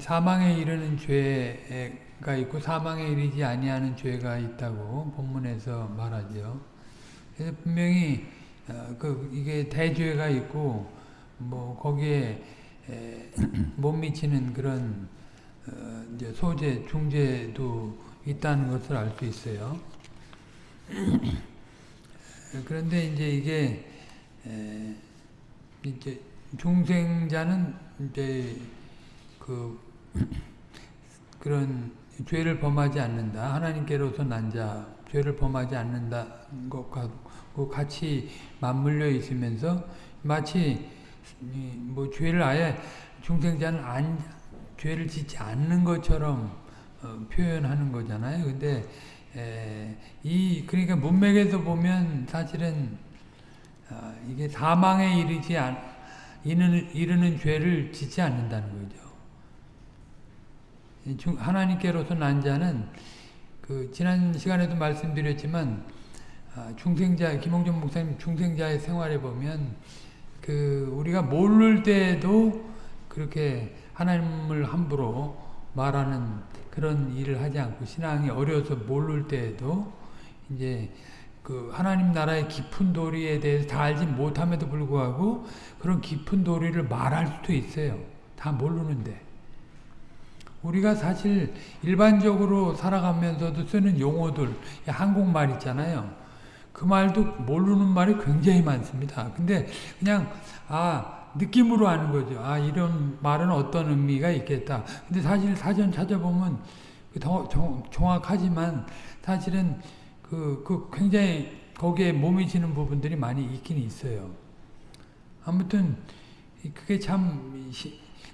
사망에 이르는 죄가 있고 사망에 이르지 아니하는 죄가 있다고 본문에서 말하죠. 그래서 분명히 어, 그 이게 대죄가 있고 뭐 거기에 못 미치는 그런 어, 소재 중재도 있다는 것을 알 수 있어요. 그런데 이제 이게 이제 중생자는 이제 그 그런 죄를 범하지 않는다. 하나님께로서 난 자, 죄를 범하지 않는다 것과 같이 맞물려 있으면서 마치 뭐 죄를 아예 중생자는 안, 죄를 짓지 않는 것처럼 어, 표현하는 거잖아요. 근데 에, 이 그러니까 문맥에서 보면 사실은 어, 이게 사망에 이르지 않, 이르는, 이르는 죄를 짓지 않는다는 거죠. 하나님께로서 난 자는 그 지난 시간에도 말씀드렸지만 아, 중생자 김홍준 목사님 중생자의 생활에 보면 그 우리가 모를 때도 그렇게 하나님을 함부로 말하는 그런 일을 하지 않고 신앙이 어려서 모를 때에도 이제 그 하나님 나라의 깊은 도리에 대해서 다 알지 못함에도 불구하고 그런 깊은 도리를 말할 수도 있어요. 다 모르는데. 우리가 사실 일반적으로 살아가면서도 쓰는 용어들, 한국말 있잖아요. 그 말도 모르는 말이 굉장히 많습니다. 근데 그냥 아 느낌으로 아는 거죠. 아 이런 말은 어떤 의미가 있겠다. 근데 사실 사전 찾아보면 더 정확하지만 사실은 그, 그 굉장히 거기에 몸이 지는 부분들이 많이 있긴 있어요. 아무튼 그게 참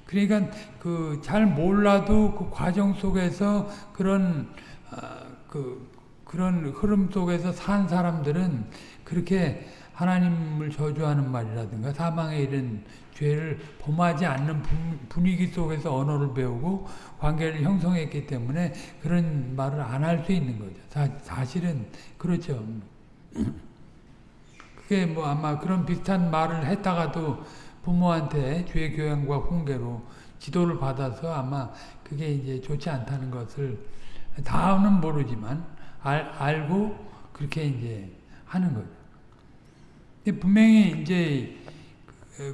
그러니까 그 잘 몰라도 그 과정 속에서 그런 아, 그 그런 흐름 속에서 산 사람들은 그렇게 하나님을 저주하는 말이라든가 사망에 이른 죄를 범하지 않는 분위기 속에서 언어를 배우고 관계를 형성했기 때문에 그런 말을 안 할 수 있는 거죠. 사, 실은 그렇죠. 그게 뭐 아마 그런 비슷한 말을 했다가도 부모한테 죄 교양과 훈계로 지도를 받아서 아마 그게 이제 좋지 않다는 것을 다는 모르지만 알, 알고 그렇게 이제 하는 거죠. 분명히 이제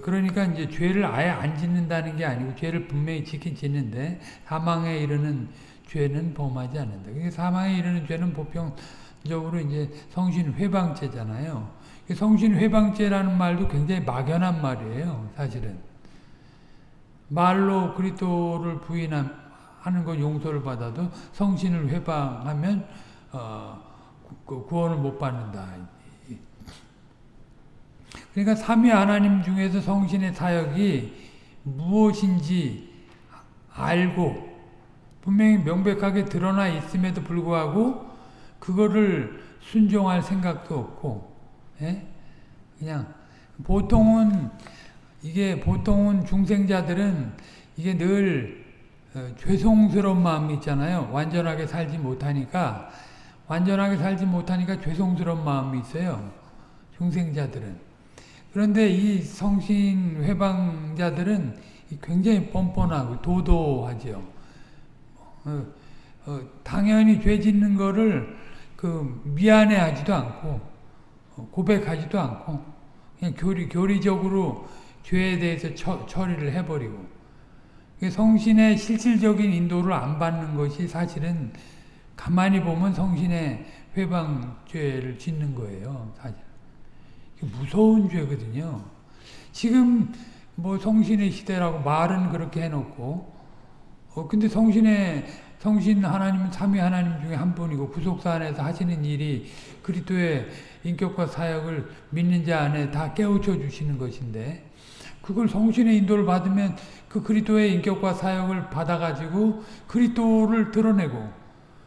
그러니까 이제 죄를 아예 안 짓는다는 게 아니고 죄를 분명히 지킨 짓는데 사망에 이르는 죄는 범하지 않는다. 그게 사망에 이르는 죄는 보편적으로 이제 성신 회방죄잖아요. 성신 회방죄라는 말도 굉장히 막연한 말이에요. 사실은 말로 그리스도를 부인하는 것 용서를 받아도 성신을 회방하면 어, 구원을 못 받는다. 그러니까 삼위 하나님 중에서 성신의 사역이 무엇인지 알고 분명히 명백하게 드러나 있음에도 불구하고 그거를 순종할 생각도 없고 예? 그냥 보통은 이게 보통은 중생자들은 이게 늘 어, 죄송스러운 마음이 있잖아요. 완전하게 살지 못하니까 완전하게 살지 못하니까 죄송스러운 마음이 있어요. 중생자들은. 그런데 이 성신 회방자들은 굉장히 뻔뻔하고 도도하죠. 어, 어, 당연히 죄 짓는 거를 그 미안해하지도 않고 어, 고백하지도 않고 그냥 교리 교리적으로 죄에 대해서 처, 처리를 해버리고 성신의 실질적인 인도를 안 받는 것이 사실은 가만히 보면 성신의 회방죄를 짓는 거예요. 사실. 무서운 죄거든요. 지금 뭐 성신의 시대라고 말은 그렇게 해놓고 어 근데 성신의 성신 하나님은 삼위 하나님 중에 한 분이고 구속사 안에서 하시는 일이 그리스도의 인격과 사역을 믿는 자 안에 다 깨우쳐 주시는 것인데 그걸 성신의 인도를 받으면 그 그리스도의 인격과 사역을 받아가지고 그리스도를 드러내고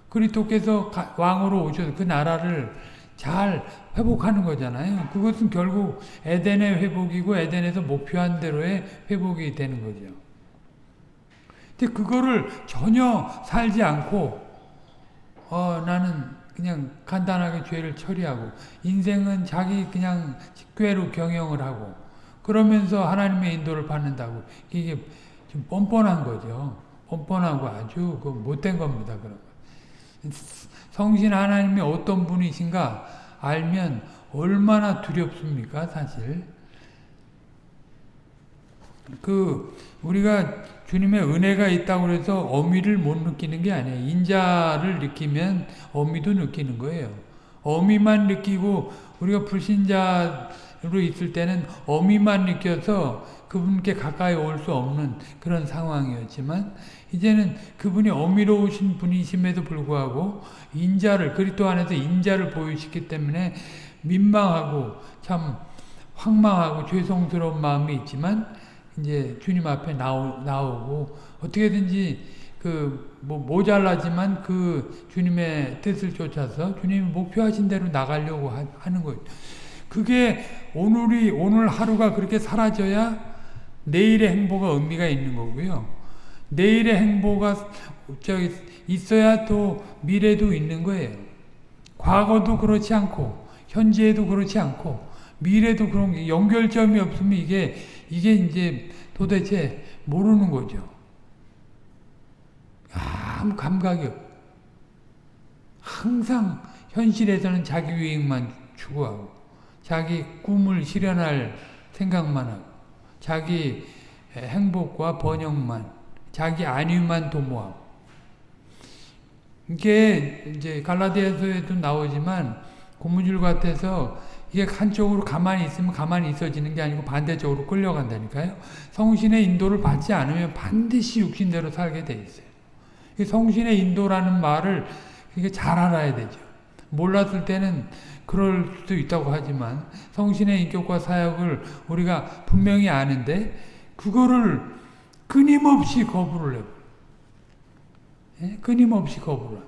그리스도께서 왕으로 오셔서 그 나라를 잘 회복하는 거잖아요. 그것은 결국 에덴의 회복이고 에덴에서 목표한 대로의 회복이 되는 거죠. 근데 그거를 전혀 살지 않고 어 나는 그냥 간단하게 죄를 처리하고 인생은 자기 그냥 꾀로 경영을 하고 그러면서 하나님의 인도를 받는다고 이게 좀 뻔뻔한 거죠. 뻔뻔하고 아주 그 못된 겁니다. 그런 거. 성신 하나님이 어떤 분이신가 알면 얼마나 두렵습니까, 사실. 그 우리가 주님의 은혜가 있다고 해서 어미를 못 느끼는 게 아니에요. 인자를 느끼면 어미도 느끼는 거예요. 어미만 느끼고 우리가 불신자로 있을 때는 어미만 느껴서 그분께 가까이 올 수 없는 그런 상황이었지만 이제는 그분이 어미로우신 분이심에도 불구하고 인자를 그리스도 안에서 인자를 보이시기 때문에 민망하고 참 황망하고 죄송스러운 마음이 있지만 이제 주님 앞에 나오, 나오고 어떻게든지 그 뭐 모자라지만 그 주님의 뜻을 쫓아서 주님이 목표하신 대로 나가려고 하, 하는 거예요. 그게 오늘이 오늘 하루가 그렇게 사라져야 내일의 행보가 의미가 있는 거고요. 내일의 행보가 저기 있어야 또 미래도 있는 거예요. 과거도 그렇지 않고 현재에도 그렇지 않고 미래도 그런 게 연결점이 없으면 이게 이게 이제 도대체 모르는 거죠. 아무 감각이 없. 항상 현실에서는 자기 유익만 추구하고 자기 꿈을 실현할 생각만 하고 자기 행복과 번영만 자기 안위만 도모하고 이게 이제 갈라디아서에도 나오지만 고무줄 같아서 이게 한쪽으로 가만히 있으면 가만히 있어지는 게 아니고 반대쪽으로 끌려간다니까요. 성신의 인도를 받지 않으면 반드시 육신대로 살게 돼 있어요. 성신의 인도라는 말을 이게 잘 알아야 되죠. 몰랐을 때는 그럴 수도 있다고 하지만 성신의 인격과 사역을 우리가 분명히 아는데 그거를 끊임없이 거부를 해요. 예? 끊임없이 거부를.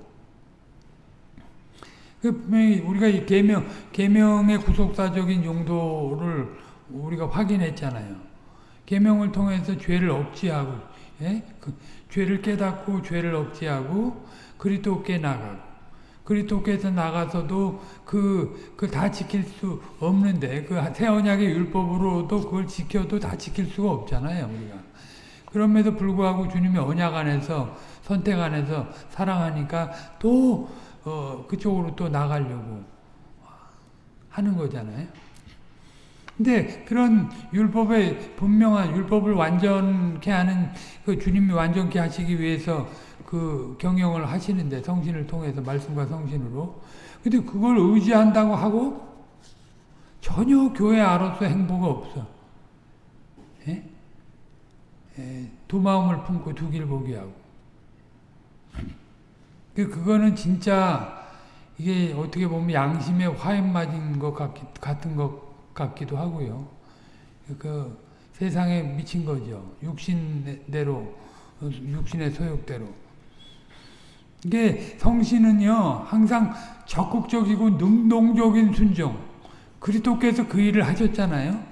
그 분명히 우리가 이 계명 계명의 구속사적인 용도를 우리가 확인했잖아요. 계명을 통해서 죄를 억지하고 예? 그 죄를 깨닫고 죄를 억지하고 그리스도께 나가고 그리스도께서 나가서도 그, 그 다 지킬 수 없는데, 그 새 언약의 율법으로도 그걸 지켜도 다 지킬 수가 없잖아요, 우리가. 그럼에도 불구하고 주님의 언약 안에서, 선택 안에서 사랑하니까 또, 어, 그쪽으로 또 나가려고 하는 거잖아요. 근데 그런 율법의 분명한 율법을 완전케 하는 그 주님이 완전케 하시기 위해서 그 경영을 하시는데 성신을 통해서 말씀과 성신으로 근데 그걸 의지한다고 하고 전혀 교회 아로서 행보가 없어. 예? 예, 두 마음을 품고 두 길 보게 하고. 그 그거는 진짜 이게 어떻게 보면 양심에 화염 맞은 것 같기, 같은 것 같기도 하고요. 그 세상에 미친 거죠. 육신대로 육신의 소욕대로. 이게 성신은요 항상 적극적이고 능동적인 순종 그리스도께서 그 일을 하셨잖아요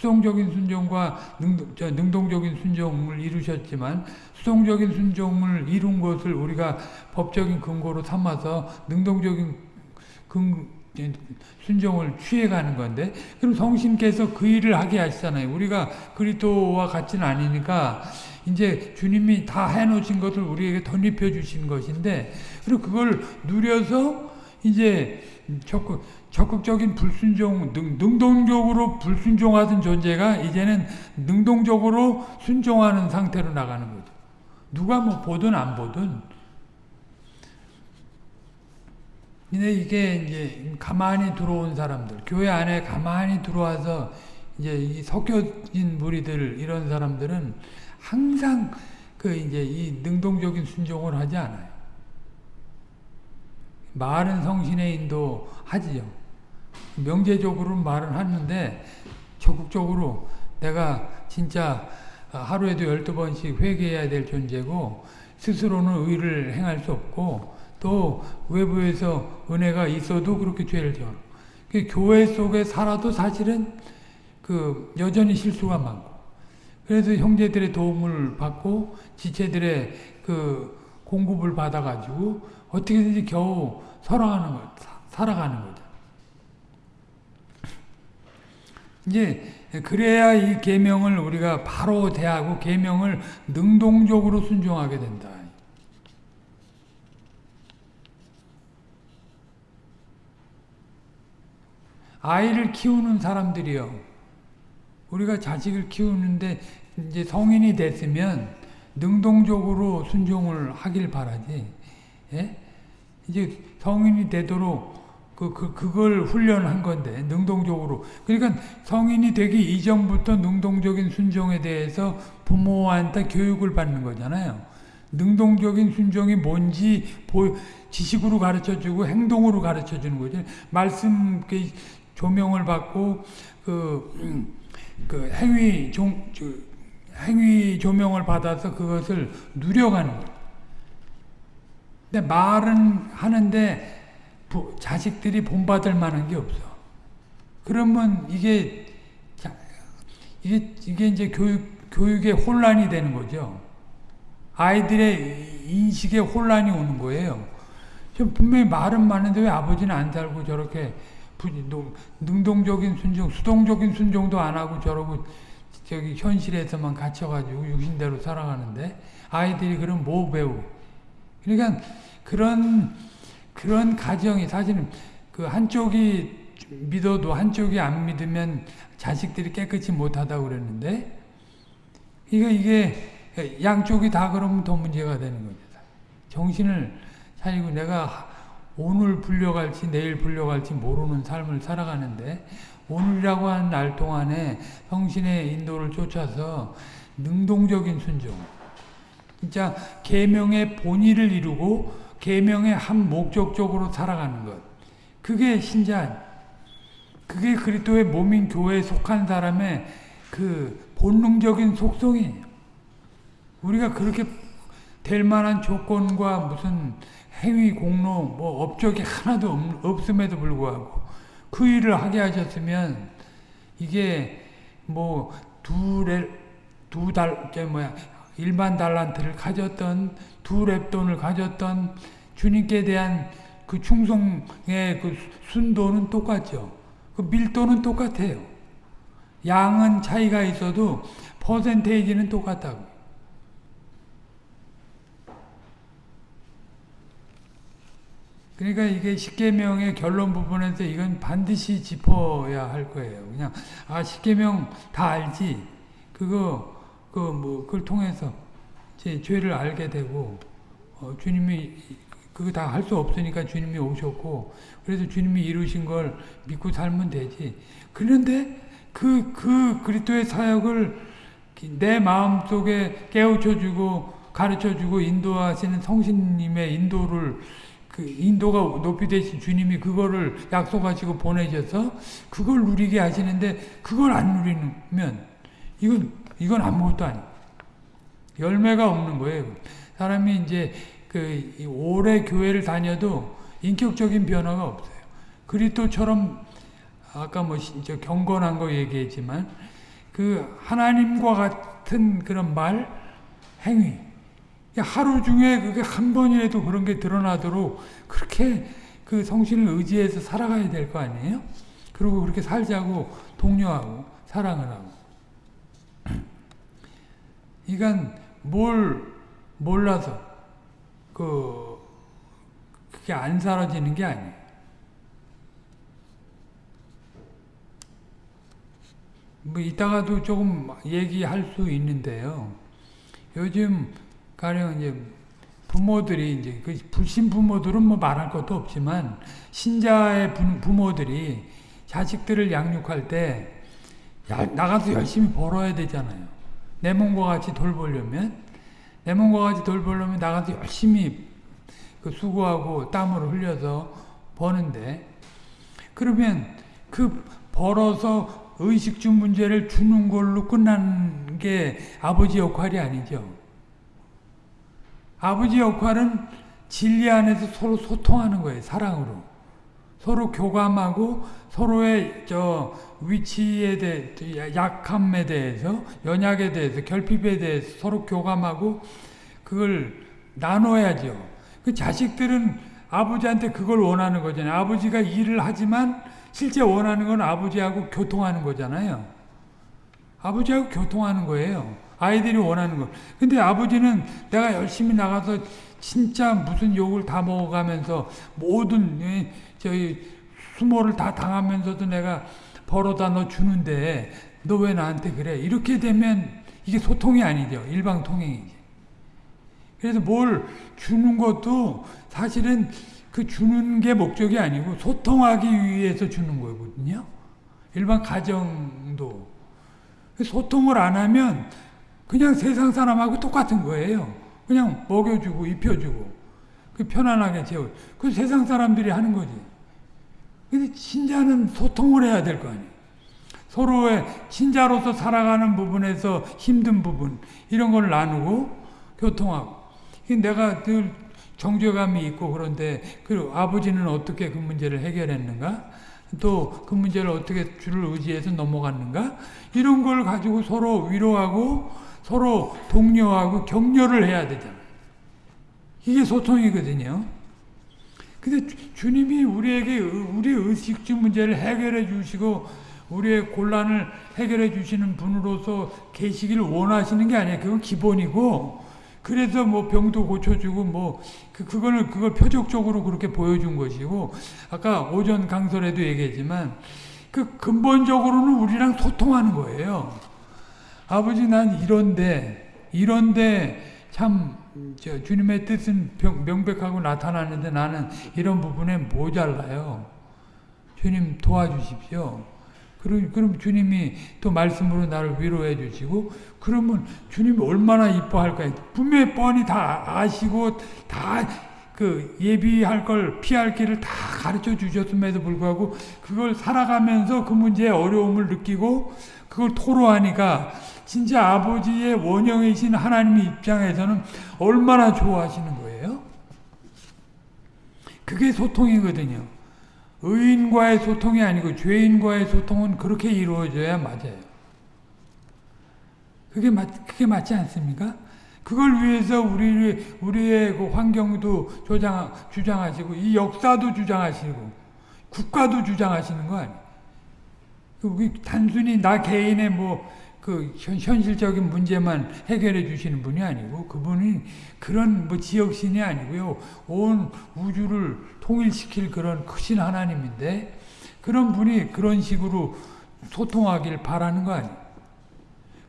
수동적인 순종과 능, 동 적인 순종을 이루셨지만 수동적인 순종을 이룬 것을 우리가 법적인 근거로 삼아서 능동적인 근, 순종을 취해가는 건데 그럼 성신께서 그 일을 하게 하시잖아요. 우리가 그리스도와 같지는 아니니까 이제 주님이 다 해놓으신 것을 우리에게 덧입혀 주신 것인데 그리고 그걸 누려서 이제 적극, 적극적인 불순종, 능, 능동적으로 불순종하던 존재가 이제는 능동적으로 순종하는 상태로 나가는 거죠. 누가 뭐 보든 안 보든. 근데 이게 이제 가만히 들어온 사람들, 교회 안에 가만히 들어와서 이제 이 섞여진 무리들 이런 사람들은 항상 그 이제 이 능동적인 순종을 하지 않아요. 말은 성신의 인도 하지요. 명제적으로 말은 하는데 적극적으로 내가 진짜 하루에도 열두 번씩 회개해야 될 존재고 스스로는 의를 행할 수 없고 또 외부에서 은혜가 있어도 그렇게 죄를 지어. 그 교회 속에 살아도 사실은 그 여전히 실수가 많고 그래서 형제들의 도움을 받고 지체들의 그 공급을 받아가지고 어떻게든지 겨우 살아가는 거, 살아가는 거죠. 이제 그래야 이 계명을 우리가 바로 대하고 계명을 능동적으로 순종하게 된다. 아이를 키우는 사람들이요. 우리가 자식을 키우는데 이제 성인이 됐으면 능동적으로 순종을 하길 바라지. 예? 이제 성인이 되도록 그, 그, 그걸 훈련한 건데, 능동적으로. 그러니까 성인이 되기 이전부터 능동적인 순종에 대해서 부모한테 교육을 받는 거잖아요. 능동적인 순종이 뭔지 보, 지식으로 가르쳐 주고 행동으로 가르쳐 주는 거죠. 말씀 조명을 받고, 그, 음, 그 행위 종, 행위 조명을 받아서 그것을 누려가는 거예요. 근데 말은 하는데 부, 자식들이 본받을 만한 게 없어. 그러면 이게 이게 이게 이제 교육 교육의 혼란이 되는 거죠. 아이들의 인식에 혼란이 오는 거예요. 분명히 말은 많은데 왜 아버지는 안 살고 저렇게 능동적인 순종, 수동적인 순종도 안 하고 저러고 저기 현실에서만 갇혀가지고 육신대로 살아가는데 아이들이 그럼 뭐 배우? 그러니까 그런 그런 가정이 사실은 그 한쪽이 믿어도 한쪽이 안 믿으면 자식들이 깨끗이 못하다고 그랬는데 이게 이게 양쪽이 다 그러면 더 문제가 되는 겁니다. 정신을 차리고 내가 오늘 불려갈지 내일 불려갈지 모르는 삶을 살아가는데 오늘이라고 하는 날 동안에 성신의 인도를 쫓아서 능동적인 순종 진짜 계명의 본의를 이루고 계명의 한 목적적으로 살아가는 것 그게 신자 그게 그리스도의 몸인 교회에 속한 사람의 그 본능적인 속성이에요. 우리가 그렇게 될 만한 조건과 무슨 행위 공로 뭐 업적이 하나도 없, 음에도 불구하고 그 일을 하게 하셨으면 이게 뭐 두두달 뭐야 일반 달란트를 가졌던 두 랩돈을 가졌던 주님께 대한 그 충성의 그 순도는 똑같죠. 그 밀도는 똑같아요. 양은 차이가 있어도 퍼센테이지는 똑같다고. 그러니까 이게 십계명의 결론 부분에서 이건 반드시 짚어야 할 거예요. 그냥 아 십계명 다 알지. 그거 그 뭐 그걸 통해서 제 죄를 알게 되고 어, 주님이 그거 다 할 수 없으니까 주님이 오셨고 그래서 주님이 이루신 걸 믿고 살면 되지. 그런데 그, 그 그리스도의 사역을 내 마음속에 깨우쳐주고 가르쳐주고 인도하시는 성신님의 인도를 그 인도가 높이 되신 주님이 그거를 약속하시고 보내셔서 그걸 누리게 하시는데 그걸 안 누리면 이건 이건 아무것도 아니. 열매가 없는 거예요. 사람이 이제 그 오래 교회를 다녀도 인격적인 변화가 없어요. 그리스도처럼 아까 뭐 경건한 거 얘기했지만 그 하나님과 같은 그런 말, 행위 하루 중에 그게 한 번이라도 그런 게 드러나도록 그렇게 그 성신을 의지해서 살아가야 될 거 아니에요? 그리고 그렇게 살자고 독려하고 사랑을 하고. 이건 뭘 몰라서 그 그게 안 사라지는 게 아니에요. 뭐 이따가도 조금 얘기할 수 있는데요. 요즘 가령 이제 부모들이 이제 그 불신 부모들은 뭐 말할 것도 없지만 신자의 부모들이 자식들을 양육할 때 나가서 열심히 벌어야 되잖아요. 내 몸과 같이 돌보려면 내 몸과 같이 돌보려면 나가서 열심히 그 수고하고 땀을 흘려서 버는데 그러면 그 벌어서 의식주 문제를 주는 걸로 끝난 게 아버지 역할이 아니죠. 아버지 역할은 진리 안에서 서로 소통하는 거예요. 사랑으로. 서로 교감하고 서로의 저 위치에 대해 약함에 대해서 연약에 대해서 결핍에 대해서 서로 교감하고 그걸 나눠야죠. 그 자식들은 아버지한테 그걸 원하는 거잖아요. 아버지가 일을 하지만 실제 원하는 건 아버지하고 교통하는 거잖아요. 아버지하고 교통하는 거예요. 아이들이 원하는 거. 근데 아버지는 내가 열심히 나가서 진짜 무슨 욕을 다 먹어가면서 모든 예, 저희 수모를 다 당하면서도 내가 벌어다 너 주는데 너 왜 나한테 그래? 이렇게 되면 이게 소통이 아니죠. 일방통행이지. 그래서 뭘 주는 것도 사실은 그 주는 게 목적이 아니고 소통하기 위해서 주는 거거든요. 일반 가정도. 소통을 안 하면 그냥 세상 사람하고 똑같은 거예요. 그냥 먹여주고 입혀주고 그 편안하게 재워. 그 세상 사람들이 하는 거지. 근데 신자는 소통을 해야 될 거 아니에요. 서로의 신자로서 살아가는 부분에서 힘든 부분 이런 걸 나누고 교통하고 내가 늘 정죄감이 있고 그런데 그 아버지는 어떻게 그 문제를 해결했는가 또 그 문제를 어떻게 주를 의지해서 넘어갔는가 이런 걸 가지고 서로 위로하고 서로 독려하고 격려를 해야 되잖아요. 이게 소통이거든요. 근데 주님이 우리에게 우리 의식주 문제를 해결해 주시고 우리의 곤란을 해결해 주시는 분으로서 계시기를 원하시는 게 아니에요. 그건 기본이고 그래서 뭐 병도 고쳐주고 뭐 그, 그거는 그걸 표적적으로 그렇게 보여준 것이고 아까 오전 강설에도 얘기했지만 그 근본적으로는 우리랑 소통하는 거예요. 아버지 난 이런데 이런데 참 주님의 뜻은 명백하고 나타나는데 나는 이런 부분에 모자라요. 주님 도와주십시오. 그럼, 그럼 주님이 또 말씀으로 나를 위로해 주시고, 그러면 주님이 얼마나 이뻐할까요? 분명히 뻔히 다 아시고, 다 그 예비할 걸, 피할 길을 다 가르쳐 주셨음에도 불구하고, 그걸 살아가면서 그 문제의 어려움을 느끼고, 그걸 토로하니까, 진짜 아버지의 원형이신 하나님의 입장에서는 얼마나 좋아하시는 거예요? 그게 소통이거든요. 의인과의 소통이 아니고 죄인과의 소통은 그렇게 이루어져야 맞아요. 그게 맞, 그게 맞지 않습니까? 그걸 위해서 우리, 우리의 그 환경도 조장, 주장하시고, 이 역사도 주장하시고, 국가도 주장하시는 거 아니에요. 그 단순히 나 개인의 뭐, 그 현실적인 문제만 해결해 주시는 분이 아니고 그분이 그런 뭐 지역신이 아니고요. 온 우주를 통일시킬 그런 크신 하나님인데 그런 분이 그런 식으로 소통하길 바라는 거 아니에요.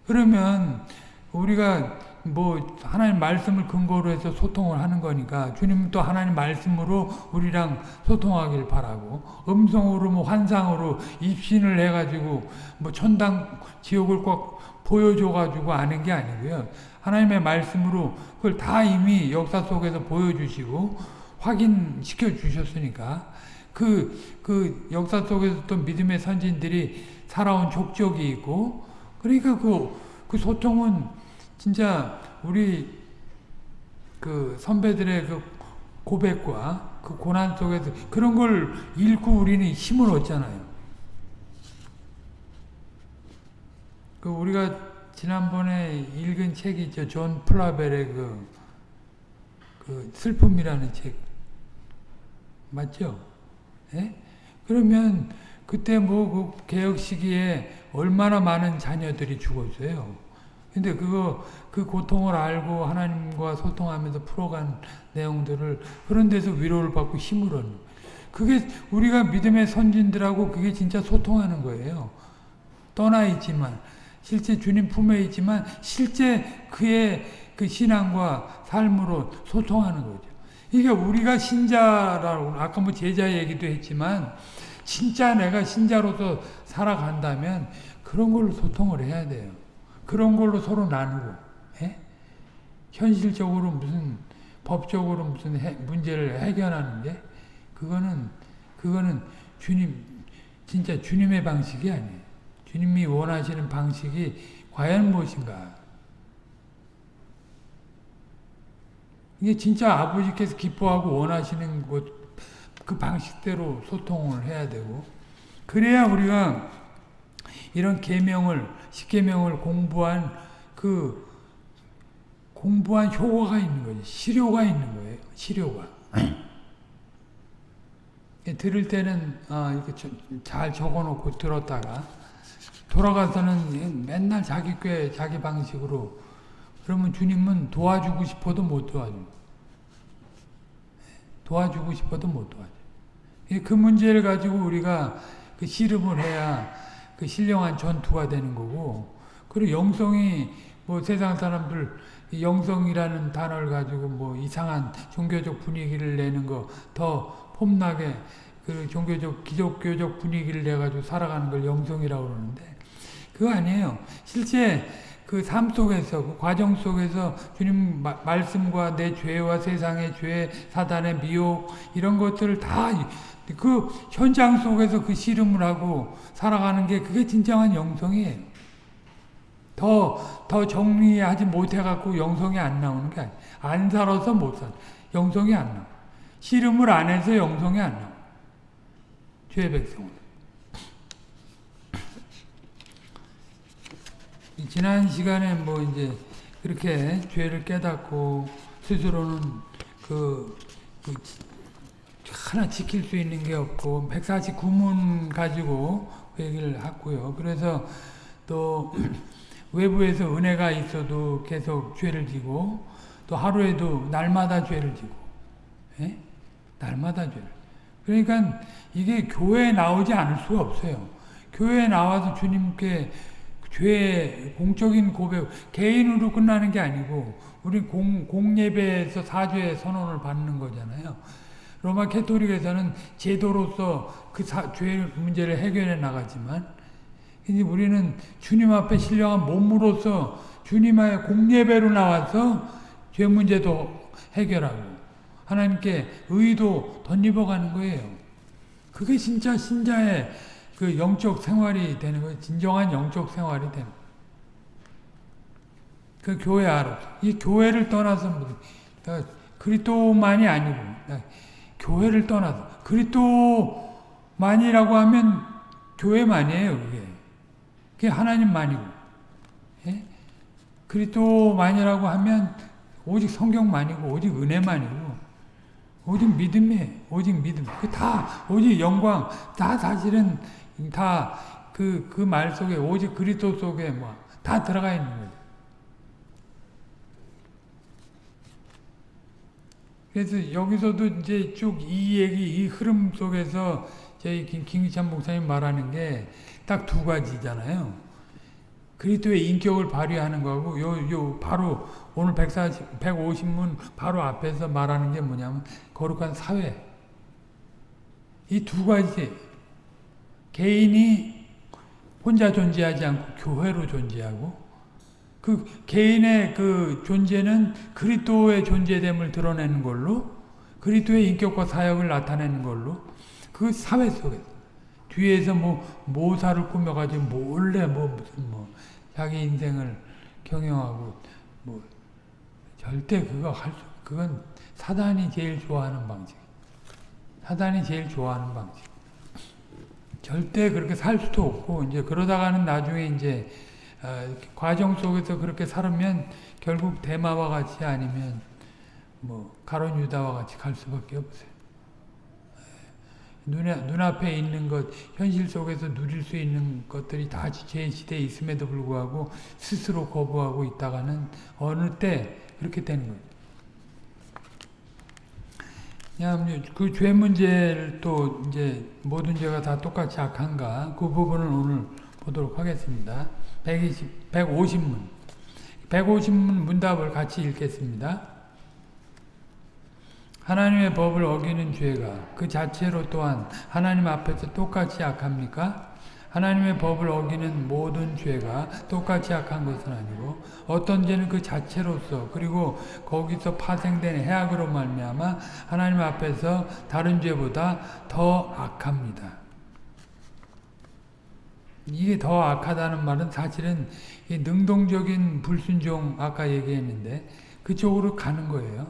그러면 우리가 뭐 하나님 말씀을 근거로 해서 소통을 하는 거니까 주님도 하나님 말씀으로 우리랑 소통하길 바라고 음성으로 뭐 환상으로 입신을 해가지고 뭐 천당 지옥을 꼭 보여줘가지고 아는 게 아니고요. 하나님의 말씀으로 그걸 다 이미 역사 속에서 보여주시고 확인시켜 주셨으니까 그, 그 역사 속에서 또 믿음의 선진들이 살아온 족적이 있고 그러니까 그, 그 소통은 진짜 우리 그 선배들의 그 고백과 그 고난 속에서 그런 걸 읽고 우리는 힘을 얻잖아요. 그 우리가 지난번에 읽은 책이 있죠. 존 플라벨의 그, 그 슬픔이라는 책. 맞죠? 예? 그러면 그때 뭐 그 개혁 시기에 얼마나 많은 자녀들이 죽었어요. 근데 그거 그 고통을 알고 하나님과 소통하면서 풀어간 내용들을 그런 데서 위로를 받고 힘을 얻는 그게 우리가 믿음의 선진들하고 그게 진짜 소통하는 거예요. 떠나 있지만 실제 주님 품에 있지만 실제 그의 그 신앙과 삶으로 소통하는 거죠. 이게 우리가 신자라고 아까 뭐 제자 얘기도 했지만 진짜 내가 신자로서 살아간다면 그런 걸로 소통을 해야 돼요. 그런 걸로 서로 나누고 예? 현실적으로 무슨 법적으로 무슨 해, 문제를 해결하는데 그거는 그거는 주님 진짜 주님의 방식이 아니에요. 주님이 원하시는 방식이 과연 무엇인가? 이게 진짜 아버지께서 기뻐하고 원하시는 것 그 방식대로 소통을 해야 되고 그래야 우리가 이런 계명을 십계명을 공부한 그 공부한 효과가 있는 거지. 실효가 있는 거예요. 실효가. 들을 때는 어, 이렇게 잘 적어놓고 들었다가 돌아가서는 맨날 자기 꾀 자기 방식으로 그러면 주님은 도와주고 싶어도 못 도와줘. 도와주고 싶어도 못 도와줘. 그 문제를 가지고 우리가 그 씨름을 해야 그 신령한 전투가 되는 거고 그리고 영성이 뭐 세상 사람들 영성이라는 단어를 가지고 뭐 이상한 종교적 분위기를 내는 거 더 폼나게 그 종교적 기독교적 분위기를 내 가지고 살아가는 걸 영성이라고 그러는데 그거 아니에요. 실제 그 삶 속에서 그 과정 속에서 주님 마, 말씀과 내 죄와 세상의 죄, 사단의 미혹 이런 것들을 다 그 현장 속에서 그 씨름을 하고 살아가는 게 그게 진정한 영성이에요. 더, 더 정리하지 못해갖고 영성이 안 나오는 게 아니에요. 안 살아서 못 살. 영성이 안 나와. 씨름을 안 해서 영성이 안 나와. 죄 백성은. 지난 시간에 뭐 이제 그렇게 죄를 깨닫고 스스로는 그, 그 하나 지킬 수 있는 게 없고 149문 가지고 그 얘기를 했고요. 그래서 또 외부에서 은혜가 있어도 계속 죄를 지고 또 하루에도 날마다 죄를 지고 예? 날마다 죄를 그러니까 이게 교회에 나오지 않을 수가 없어요. 교회에 나와서 주님께 죄 공적인 고백 개인으로 끝나는 게 아니고 우리 공, 공예배에서 사죄 선언을 받는 거잖아요. 로마 캐토릭에서는 제도로서 그죄 문제를 해결해 나가지만 이제 우리는 주님 앞에 신령한 몸으로서 주님의 공예배로 나와서 죄 문제도 해결하고 하나님께 의도 덧입어가는 거예요. 그게 진짜 신자의 그 영적 생활이 되는 거예요. 진정한 영적 생활이 되는 거예요. 그 교회 안으로. 이 교회를 떠나서 그리스도만이 아니고 교회를 떠나서 그리스도만이라고 하면 교회만이에요. 그게. 그게 하나님만이고. 예? 그리스도만이라고 하면 오직 성경만이고 오직 은혜만이고 오직 믿음이에요. 오직 믿음. 그다 오직 영광 다 사실은 다 그그 말 속에 오직 그리스도 속에 뭐 다 들어가 있는 거죠. 그래서 여기서도 이제 쭉 이 얘기, 이 흐름 속에서 저희 김기찬 목사님 말하는 게 딱 두 가지잖아요. 그리스도의 인격을 발휘하는 거하고 요, 요, 바로 오늘 140, 150문 바로 앞에서 말하는 게 뭐냐면 거룩한 사회. 이 두 가지. 개인이 혼자 존재하지 않고 교회로 존재하고 그 개인의 그 존재는 그리스도의 존재됨을 드러내는 걸로 그리스도의 인격과 사역을 나타내는 걸로 그 사회 속에서 뒤에서 뭐 모사를 꾸며가지고 몰래 뭐 무슨 뭐 자기 인생을 경영하고 뭐 절대 그거 할 수, 그건 사단이 제일 좋아하는 방식. 사단이 제일 좋아하는 방식. 절대 그렇게 살 수도 없고 이제 그러다가는 나중에 이제 어, 과정 속에서 그렇게 살으면 결국 대마와 같이 아니면 뭐 가론 유다와 같이 갈 수밖에 없어요. 눈에, 눈앞에 있는 것, 현실 속에서 누릴 수 있는 것들이 다 제 시대에 있음에도 불구하고 스스로 거부하고 있다가는 어느 때 그렇게 되는 거예요. 그냥 그 죄 문제를 또 이제 모든 죄가 다 똑같이 악한가 그 부분을 오늘 보도록 하겠습니다. 120, 150문. 150문 문답을 같이 읽겠습니다. 하나님의 법을 어기는 죄가 그 자체로 또한 하나님 앞에서 똑같이 악합니까? 하나님의 법을 어기는 모든 죄가 똑같이 악한 것은 아니고 어떤 죄는 그 자체로서 그리고 거기서 파생된 해악으로 말미암아 하나님 앞에서 다른 죄보다 더 악합니다. 이게 더 악하다는 말은 사실은 능동적인 불순종 아까 얘기했는데 그쪽으로 가는 거예요.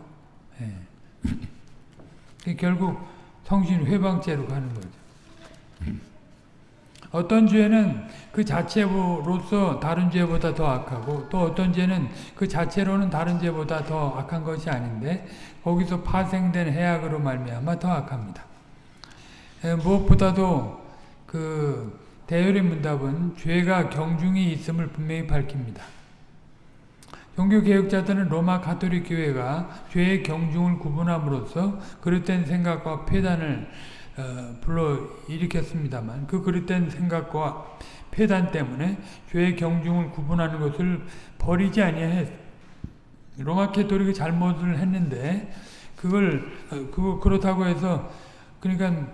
예. 결국 성신 회방죄로 가는 거죠. 어떤 죄는 그 자체로서 다른 죄보다 더 악하고 또 어떤 죄는 그 자체로는 다른 죄보다 더 악한 것이 아닌데 거기서 파생된 해악으로 말미암아 더 악합니다. 무엇보다도 그 대열의 문답은 죄가 경중이 있음을 분명히 밝힙니다. 종교 개혁자들은 로마 가톨릭 교회가 죄의 경중을 구분함으로써 그릇된 생각과 폐단을 어, 불러 일으켰습니다만 그 그릇된 생각과 폐단 때문에 죄의 경중을 구분하는 것을 버리지 아니했. 로마 가톨릭이 잘못을 했는데 그걸 어, 그 그렇다고 해서 그러니까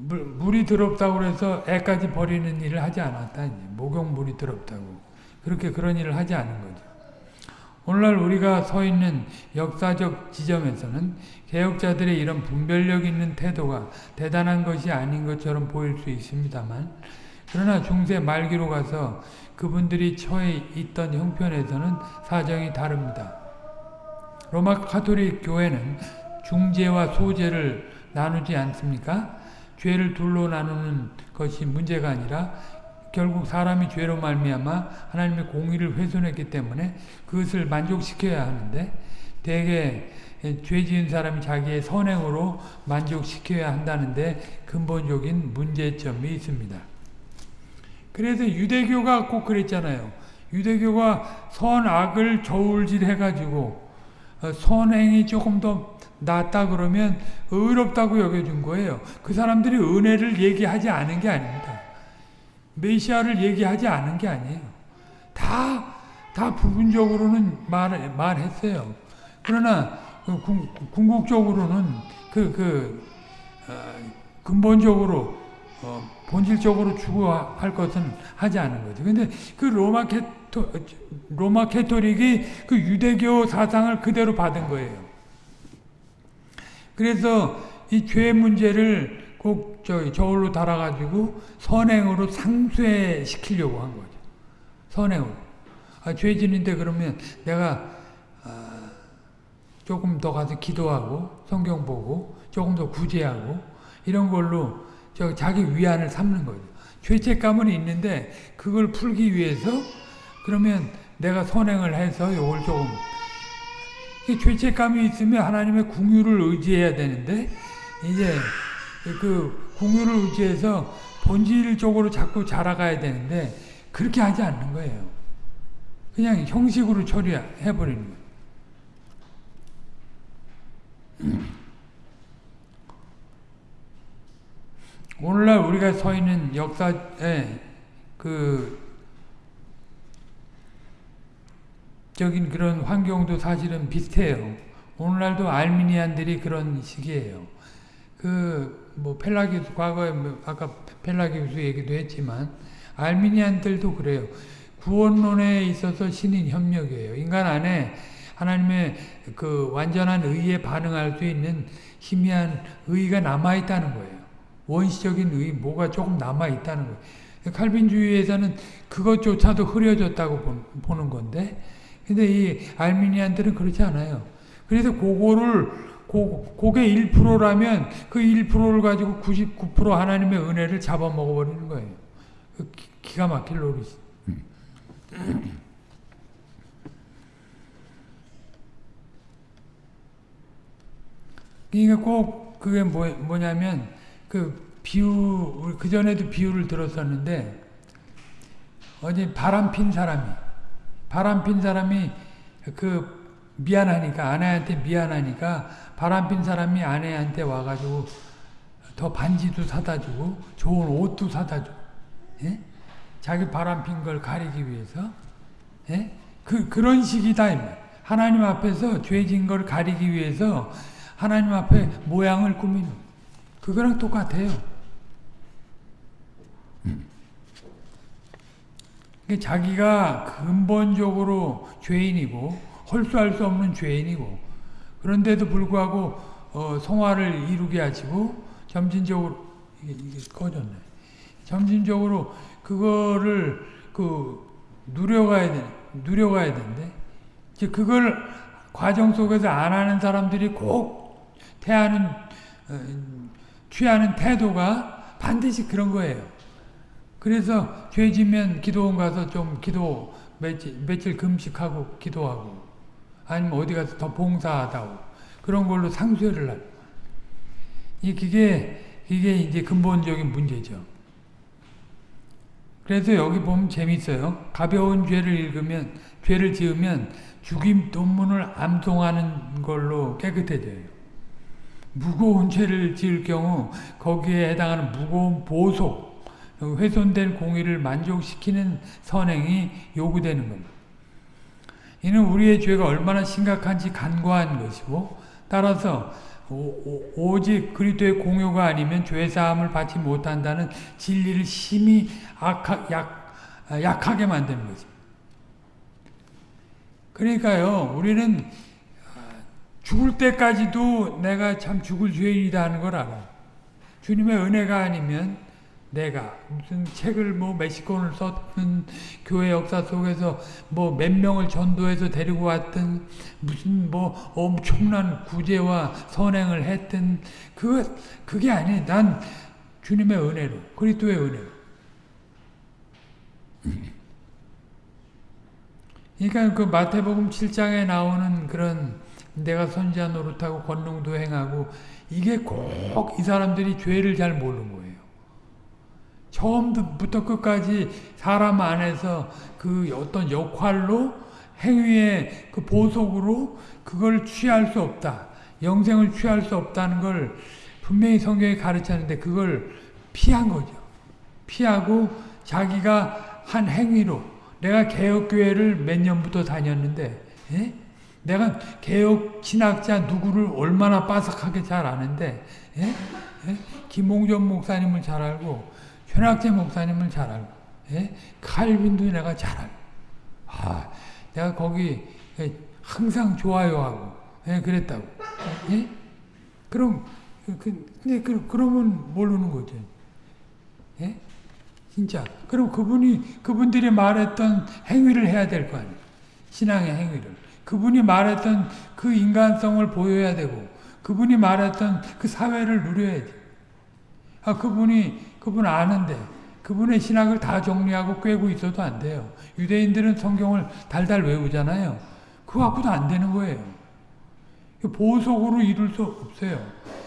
물, 물이 더럽다고 해서 애까지 버리는 일을 하지 않았다. 목욕물이 더럽다고. 그렇게 그런 일을 하지 않은 거죠. 오늘날 우리가 서 있는 역사적 지점에서는 개혁자들의 이런 분별력 있는 태도가 대단한 것이 아닌 것처럼 보일 수 있습니다만 그러나 중세 말기로 가서 그분들이 처해 있던 형편에서는 사정이 다릅니다. 로마 카톨릭 교회는 중재와 소재를 나누지 않습니까? 죄를 둘로 나누는 것이 문제가 아니라 결국 사람이 죄로 말미암아 하나님의 공의를 훼손했기 때문에 그것을 만족시켜야 하는데 대개 죄 지은 사람이 자기의 선행으로 만족시켜야 한다는데 근본적인 문제점이 있습니다. 그래서 유대교가 꼭 그랬잖아요. 유대교가 선악을 저울질해가지고 어, 선행이 조금 더 낫다 그러면 의롭다고 여겨준 거예요. 그 사람들이 은혜를 얘기하지 않은 게 아닙니다. 메시아를 얘기하지 않은 게 아니에요. 다, 다 부분적으로는 말, 말했어요. 그러나 그 궁극적으로는 그, 그, 어, 근본적으로, 어, 본질적으로 추구할 것은 하지 않은 거죠. 근데 그 로마 캐토, 로마 캐토릭이 그 유대교 사상을 그대로 받은 거예요. 그래서 이 죄 문제를 꼭 저기 저울로 달아가지고 선행으로 상쇄시키려고 한 거죠. 선행으로. 아, 죄 지는데 그러면 내가 아, 조금 더 가서 기도하고 성경 보고 조금 더 구제하고 이런 걸로 저 자기 위안을 삼는 거죠. 죄책감은 있는데 그걸 풀기 위해서 그러면 내가 선행을 해서 요걸 조금 죄책감이 있으면 하나님의 궁유를 의지해야 되는데 이제 그 공유를 의지해서 본질적으로 자꾸 자라가야 되는데 그렇게 하지 않는 거예요. 그냥 형식으로 처리해버리는 거예요. 오늘날 우리가 서 있는 역사에 그 적인 그런 환경도 사실은 비슷해요. 오늘날도 알미니안들이 그런 식이에요. 그 뭐 펠라기우스 과거에 뭐 아까 펠라기우스 얘기도 했지만 알미니안들도 그래요. 구원론에 있어서 신인 협력이에요. 인간 안에 하나님의 그 완전한 의에 반응할 수 있는 희미한 의가 남아 있다는 거예요. 원시적인 의 뭐가 조금 남아 있다는 거예요. 칼빈주의에서는 그것조차도 흐려졌다고 보는 건데 근데 이 알미니안들은 그렇지 않아요. 그래서 그거를 고, 그게 1%라면 그 1%를 가지고 99% 하나님의 은혜를 잡아먹어 버리는 거예요. 그 기, 가 막힐 노릇이. 그러니까 꼭 그게 뭐, 뭐냐면 그 비유 그 전에도 비유를 들었었는데 어제 바람 핀 사람이 바람 핀 사람이 그 미안하니까 아내한테 미안하니까 바람핀 사람이 아내한테 와가지고 더 반지도 사다 주고 좋은 옷도 사다 주고 예? 자기 바람핀 걸 가리기 위해서. 예? 그, 그런 식이다 하나님 앞에서 죄진 걸 가리기 위해서 하나님 앞에 모양을 꾸미는. 그거랑 똑같아요 자기가 근본적으로 죄인이고 홀수할 수 없는 죄인이고 그런데도 불구하고 어, 성화를 이루게 하시고 점진적으로 이게, 이게 꺼졌네. 점진적으로 그거를 그 누려가야 돼, 누려가야 되는데 이제 그걸 과정 속에서 안 하는 사람들이 꼭 태하는 어, 취하는 태도가 반드시 그런 거예요. 그래서 죄 지면 기도원 가서 좀 기도 며칠, 며칠 금식하고 기도하고 아니면 어디 가서 더 봉사하다고 그런 걸로 상쇄를 하는 이 그게 이게 이제 근본적인 문제죠. 그래서 여기 보면 재밌어요. 가벼운 죄를 읽으면 죄를 지으면 죽임 돈문을 암송하는 걸로 깨끗해져요. 무거운 죄를 지을 경우 거기에 해당하는 무거운 보속, 훼손된 공의를 만족시키는 선행이 요구되는 겁니다. 이는 우리의 죄가 얼마나 심각한지 간과한 것이고 따라서 오, 직 그리스도의 공효가 아니면 죄 사함을 받지 못한다는 진리를 심히 악하, 약, 약하게 만드는 것입니다. 그러니까요, 우리는 죽을 때까지도 내가 참 죽을 죄인이다 하는 걸 알아. 주님의 은혜가 아니면 내가 무슨 책을 뭐 권을 썼든 교회 역사 속에서 뭐 몇 명을 전도해서 데리고 왔든 무슨 뭐 엄청난 구제와 선행을 했든 그 그게 아니. 난 주님의 은혜로 그리스도의 은혜로. 그러니까 그 마태복음 7장에 나오는 그런 내가 선지자 노릇하고 권능도 행하고 이게 꼭 이 사람들이 죄를 잘 모르는 거예요. 처음부터 끝까지 사람 안에서 그 어떤 역할로 행위의 그 보석으로 그걸 취할 수 없다. 영생을 취할 수 없다는 걸 분명히 성경이 가르쳤는데 그걸 피한 거죠. 피하고 자기가 한 행위로 내가 개혁교회를 몇 년부터 다녔는데 예? 내가 개혁 신학자 누구를 얼마나 빠삭하게 잘 아는데 예? 예? 김홍전 목사님을 잘 알고 현학재 목사님을 잘 알고, 예? 칼빈도 내가 잘 알고, 아, 내가 거기 항상 좋아요 하고, 예, 그랬다고. 예? 그럼, 그, 근데 그, 그러면 모르는 거죠. 예? 진짜. 그럼 그분이, 그분들이 말했던 행위를 해야 될 거 아니에요. 신앙의 행위를. 그분이 말했던 그 인간성을 보여야 되고, 그분이 말했던 그 사회를 누려야지. 아, 그분이 그분 아는데 그분의 신학을 다 정리하고 꿰고 있어도 안 돼요. 유대인들은 성경을 달달 외우잖아요. 그거 갖고도 안 되는 거예요. 보석으로 이룰 수 없어요.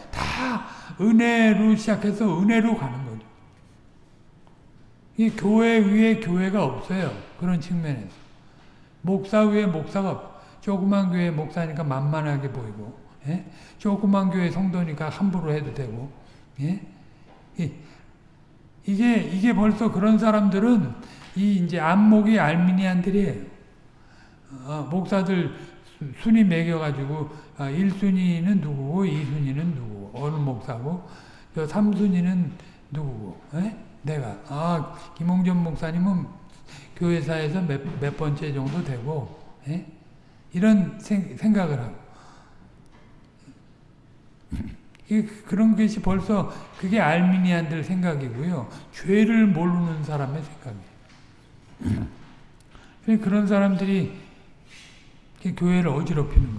다 은혜로 시작해서 은혜로 가는 거죠. 이 교회 위에 교회가 없어요. 그런 측면에서. 목사 위에 목사가 없 조그만 교회 목사니까 만만하게 보이고, 예? 조그만 교회 성도니까 함부로 해도 되고, 예? 이게 이게 벌써 그런 사람들은 이 이제 안목이 알미니안들이에요. 어, 목사들 순위 매겨가지고 아, 1순위는 누구고 2순위는 누구고 어느 목사고 저 3순위는 누구고 에? 예? 내가 아 김홍전 목사님은 교회사에서 몇, 몇 번째 정도 되고 에? 예? 이런 생, 생각을 하고 그런 것이 벌써 그게 알미니안들 생각이고요. 죄를 모르는 사람의 생각이에요. 그런 사람들이 교회를 어지럽히는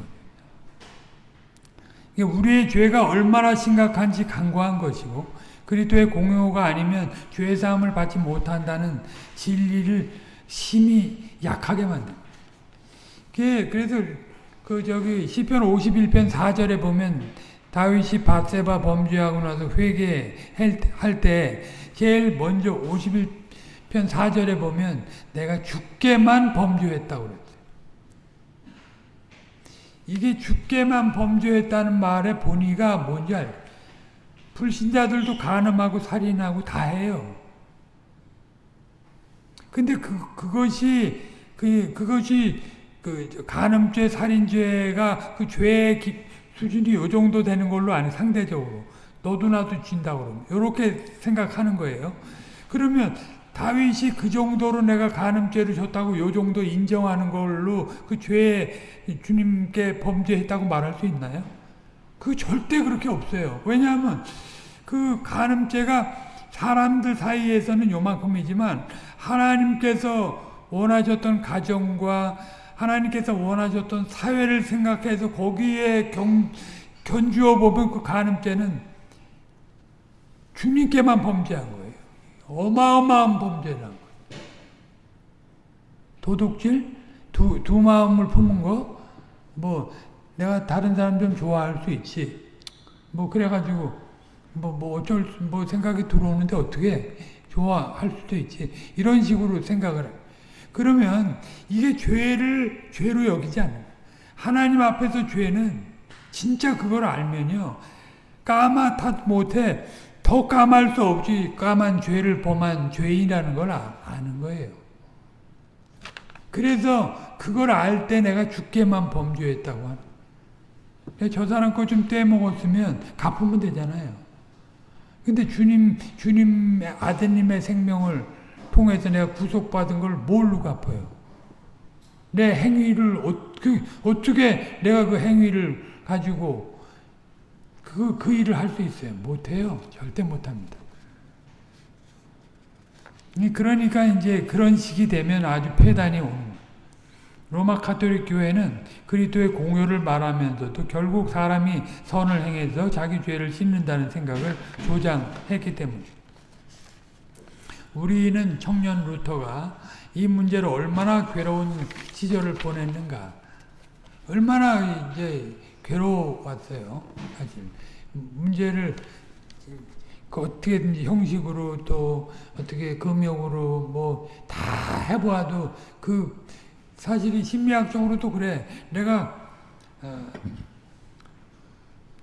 거예요. 우리의 죄가 얼마나 심각한지 간과한 것이고 그리스도의 공효가 아니면 죄 사함을 받지 못한다는 진리를 심히 약하게 만듭니다. 그래서 그 저기 시편 51편 4절에 보면 다윗이 바세바 범죄하고 나서 회개할 때 제일 먼저 51편 4절에 보면 내가 죽게만 범죄했다고 그랬어요. 이게 죽게만 범죄했다는 말의 본의가 뭔지 알죠? 불신자들도 간음하고 살인하고 다 해요. 근데 그, 그것이, 그, 그것이, 그, 간음죄, 살인죄가 그 죄의 수준이 요 정도 되는 걸로 아는 상대적으로 너도 나도 진다 그러면 이렇게 생각하는 거예요. 그러면 다윗이 그 정도로 내가 간음죄를 줬다고 요 정도 인정하는 걸로 그 죄에 주님께 범죄했다고 말할 수 있나요? 그 절대 그렇게 없어요. 왜냐하면 그 간음죄가 사람들 사이에서는 요만큼이지만 하나님께서 원하셨던 가정과 하나님께서 원하셨던 사회를 생각해서 거기에 경, 견주어 보면 그 간음죄는 주님께만 범죄한 거예요. 어마어마한 범죄란 거예요. 도둑질? 두, 두 마음을 품은 거? 뭐, 내가 다른 사람 좀 좋아할 수 있지. 뭐, 그래가지고, 뭐, 뭐, 어쩔, 뭐, 생각이 들어오는데 어떻게 좋아할 수도 있지. 이런 식으로 생각을 해. 그러면 이게 죄를 죄로 여기지 않아요. 하나님 앞에서 죄는 진짜 그걸 알면요. 까맣다 못해 더 까말 수 없이 까만 죄를 범한 죄인이라는 걸 아, 아는 거예요. 그래서 그걸 알 때 내가 죽게만 범죄했다고 하는 저 사람 거 좀 떼먹었으면 갚으면 되잖아요. 근데 주님, 주님의 아드님의 생명을 통해서 내가 구속받은 걸 뭘로 갚아요? 내 행위를 어떻게, 어떻게 내가 그 행위를 가지고 그, 그 일을 할 수 있어요? 못해요. 절대 못합니다. 그러니까 이제 그런 시기 되면 아주 폐단이 오는 거예요. 로마 카톨릭 교회는 그리스도의 공효를 말하면서도 결국 사람이 선을 행해서 자기 죄를 씻는다는 생각을 조장했기 때문이죠. 우리는 청년 루터가 이 문제로 얼마나 괴로운 시절을 보냈는가. 얼마나 이제 괴로웠어요. 사실. 문제를 그 어떻게든지 형식으로 또 어떻게 금욕으로 뭐 다 해보아도 그 사실이 심리학적으로도 그래. 내가 어,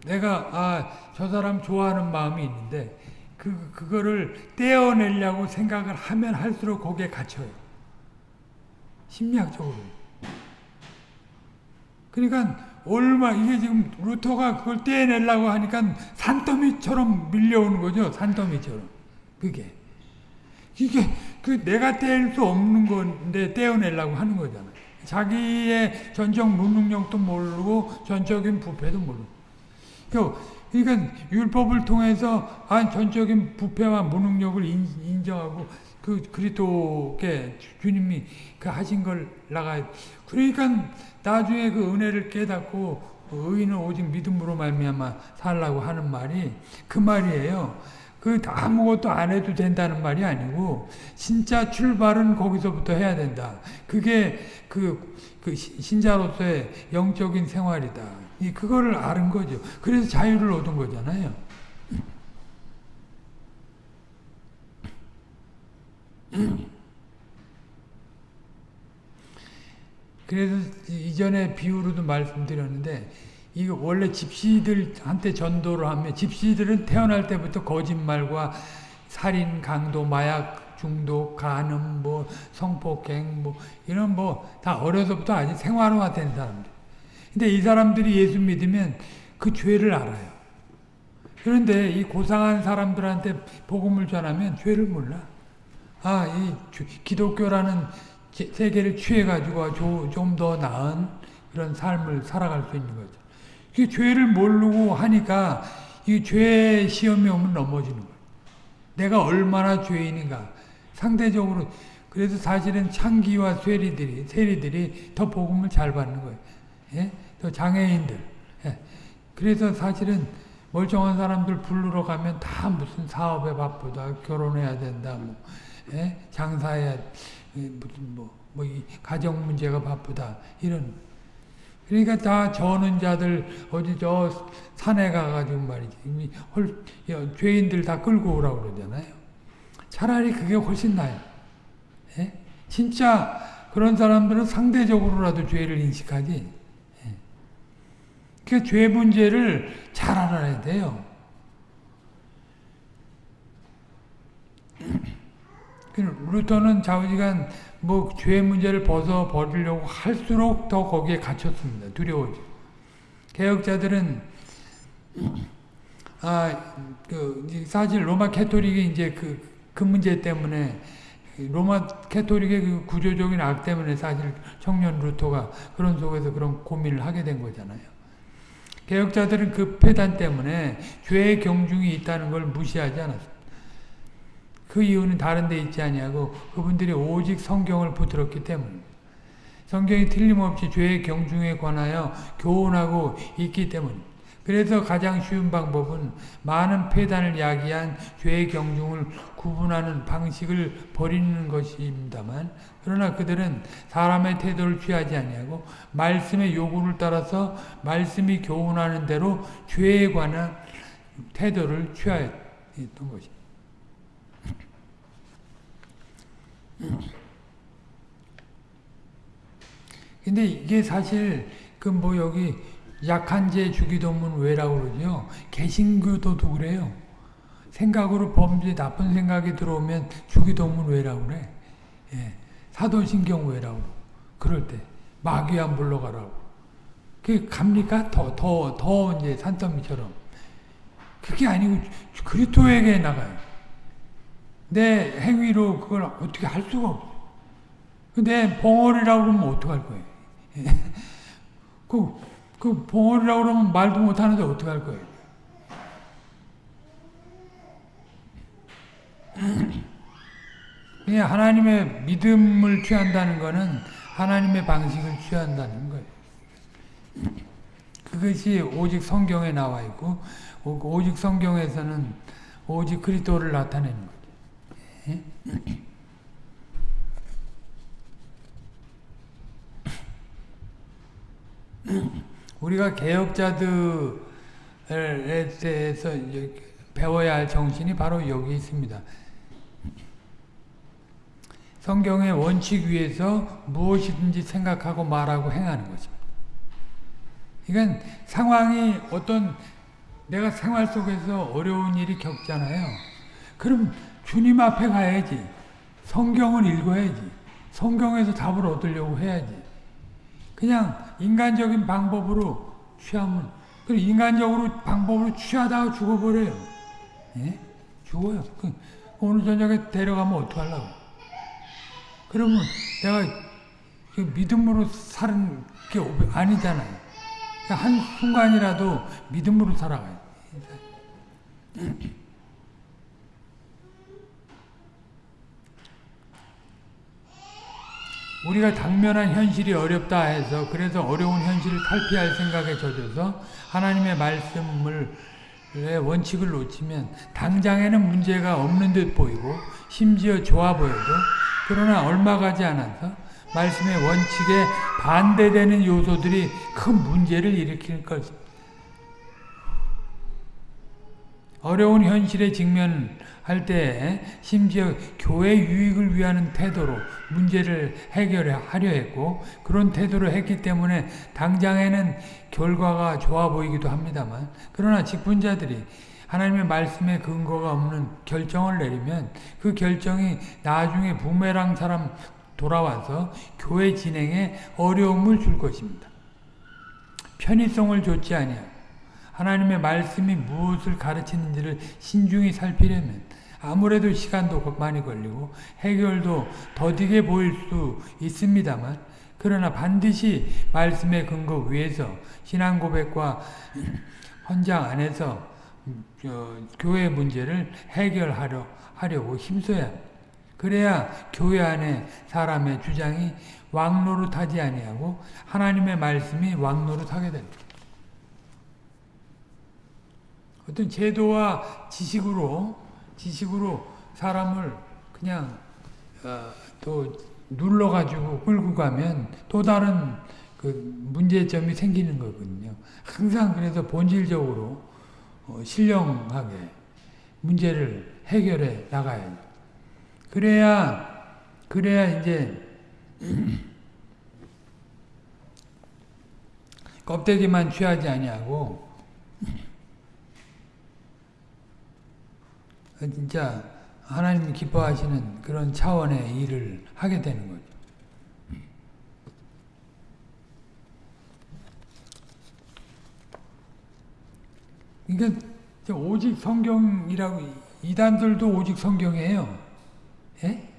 내가 아 저 사람 좋아하는 마음이 있는데 그 그거를 떼어내려고 생각을 하면 할수록 거기에 갇혀요. 심리학적으로. 그러니까 얼마 이게 지금 루터가 그걸 떼내려고 하니까 산더미처럼 밀려오는 거죠. 산더미처럼. 그게 이게 그 내가 뗄수 없는 건데 떼어내려고 하는 거잖아. 자기의 전적 무능력도 모르고 전적인 부패도 모르고. 그 러니까 율법을 통해서 아 전적인 부패와 무능력을 인정하고 그 그리스도께 주님이 그 하신 걸 나가. 그러니까 나중에 그 은혜를 깨닫고 의인은 오직 믿음으로 말미암아 살라고 하는 말이 그 말이에요. 그 아무것도 안 해도 된다는 말이 아니고 진짜 출발은 거기서부터 해야 된다. 그게 그, 그 신자로서의 영적인 생활이다. 이 그거를 아는 거죠. 그래서 자유를 얻은 거잖아요. 그래서 이전에 비유로도 말씀드렸는데 이거 원래 집시들한테 전도를 하면 집시들은 태어날 때부터 거짓말과 살인, 강도, 마약 중독, 간음, 뭐 성폭행, 뭐 이런 뭐 다 어려서부터 아주 생활화된 사람들. 근데 이 사람들이 예수 믿으면 그 죄를 알아요. 그런데 이 고상한 사람들한테 복음을 전하면 죄를 몰라. 아, 이 기독교라는 세계를 취해가지고 좀 더 나은 그런 삶을 살아갈 수 있는 거죠. 그 죄를 모르고 하니까 이 죄 시험이 오면 넘어지는 거예요. 내가 얼마나 죄인인가. 상대적으로 그래서 사실은 창기와 쇠리들이 세리들이 더 복음을 잘 받는 거예요. 예? 더 장애인들. 예. 그래서 사실은 멀쩡한 사람들 부르러 가면 다 무슨 사업에 바쁘다, 결혼해야 된다, 뭐 예? 장사해야 무슨 뭐, 뭐 가정 문제가 바쁘다 이런 그러니까 다 저는 자들 어디 저 산에 가가지고 말이지 헐, 죄인들 다 끌고 오라고 그러잖아요. 차라리 그게 훨씬 나아요. 예? 진짜 그런 사람들은 상대적으로라도 죄를 인식하지. 예. 그죄 문제를 잘 알아야 돼요. 루터는 좌우지간 뭐 죄 문제를 벗어 버리려고 할수록 더 거기에 갇혔습니다. 두려워지. 개혁자들은 아, 그 사실 로마 캐토릭이 이제 그, 그 문제 때문에 로마 캐토릭의 그 구조적인 악 때문에 사실 청년 루터가 그런 속에서 그런 고민을 하게 된 거잖아요. 개혁자들은 그 폐단 때문에 죄의 경중이 있다는 걸 무시하지 않았습니다. 그 이유는 다른 데 있지 아니하고 그분들이 오직 성경을 붙들었기 때문입니다. 성경이 틀림없이 죄의 경중에 관하여 교훈하고 있기 때문입니다. 그래서 가장 쉬운 방법은 많은 폐단을 야기한 죄의 경중을 구분하는 방식을 버리는 것입니다만 그러나 그들은 사람의 태도를 취하지 아니하고 말씀의 요구를 따라서 말씀이 교훈하는 대로 죄에 관한 태도를 취하였던 것입니다. 근데 이게 사실 그 뭐 여기 약한 제 주기도문 왜라고 그러죠. 개신교도도 그래요. 생각으로 범죄 나쁜 생각이 들어오면 주기도문 왜라고 그래. 예. 사도신경 왜라고 그럴 때 마귀안 불러가라고. 그게 갑니까? 더, 더, 더 이제 산더미처럼. 그게 아니고 그리스도에게 나가요. 내 행위로 그걸 어떻게 할 수가 없어. 근데 벙어리라고 그러면 어떡할 거예요? 그, 그 벙어리라고 그러면 말도 못하는데 어떡할 거예요? 그냥 하나님의 믿음을 취한다는 것은 하나님의 방식을 취한다는 거예요. 그것이 오직 성경에 나와 있고 오직 성경에서는 오직 그리스도를 나타내는 거죠. 우리가 개혁자들에 대해서 배워야 할 정신이 바로 여기 있습니다. 성경의 원칙 위에서 무엇이든지 생각하고 말하고 행하는 것입니다. 이건 상황이 어떤 내가 생활 속에서 어려운 일이 겪잖아요. 그럼 주님 앞에 가야지. 성경을 읽어야지. 성경에서 답을 얻으려고 해야지. 그냥 인간적인 방법으로 취하면 그 인간적으로 방법으로 취하다가 죽어버려요. 예? 죽어요. 그 오늘 저녁에 데려가면 어떡하려고. 그러면 내가 그 믿음으로 사는 게 아니잖아요. 한 순간이라도 믿음으로 살아가요. 우리가 당면한 현실이 어렵다 해서 그래서 어려운 현실을 탈피할 생각에 젖어서 하나님의 말씀을 원칙을 놓치면 당장에는 문제가 없는 듯 보이고 심지어 좋아 보여도 그러나 얼마 가지 않아서 말씀의 원칙에 반대되는 요소들이 큰 문제를 일으킬 것입니다. 어려운 현실에 직면 할때 심지어 교회 유익을 위하는 태도로 문제를 해결하려 했고 그런 태도를 했기 때문에 당장에는 결과가 좋아 보이기도 합니다만 그러나 직분자들이 하나님의 말씀에 근거가 없는 결정을 내리면 그 결정이 나중에 부메랑처럼 돌아와서 교회 진행에 어려움을 줄 것입니다. 편의성을 줬지 아니하고 하나님의 말씀이 무엇을 가르치는지를 신중히 살피려면 아무래도 시간도 많이 걸리고 해결도 더디게 보일 수 있습니다만 그러나 반드시 말씀의 근거 위에서 신앙 고백과 헌장 안에서 교회 문제를 해결하려 하려고 힘써야 합니다. 그래야 교회 안에 사람의 주장이 왕노릇하지 아니하고 하나님의 말씀이 왕노릇하게 됩니다. 어떤 제도와 지식으로 지식으로 사람을 그냥 어, 또 눌러가지고 끌고 가면 또 다른 그 문제점이 생기는 거거든요. 항상 그래서 본질적으로 어, 신령하게 문제를 해결해 나가야 그래야 그래야 이제 껍데기만 취하지 아니하고 진짜 하나님 기뻐하시는 그런 차원의 일을 하게 되는 거죠. 그러니까 오직 성경이라고 이단들도 오직 성경이에요. 예?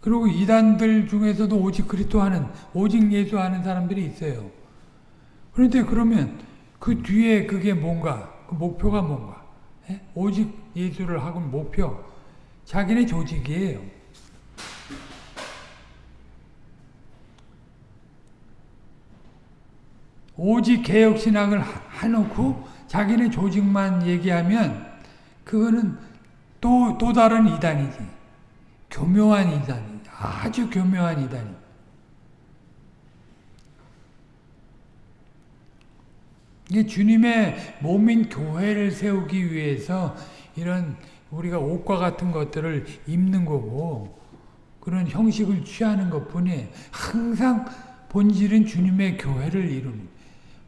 그리고 이단들 중에서도 오직 그리스도 하는 오직 예수 하는 사람들이 있어요. 그런데 그러면 그 뒤에 그게 뭔가 그 목표가 뭔가 예? 오직 예수를 하고 목표 자기네 조직이에요. 오직 개혁신앙을 해놓고 자기네 조직만 얘기하면 그거는 또, 또 다른 이단이지. 교묘한 이단이 아주 교묘한 이단이 이게 주님의 몸인 교회를 세우기 위해서 이런 우리가 옷과 같은 것들을 입는 거고 그런 형식을 취하는 것뿐이에요. 항상 본질은 주님의 교회를 이루는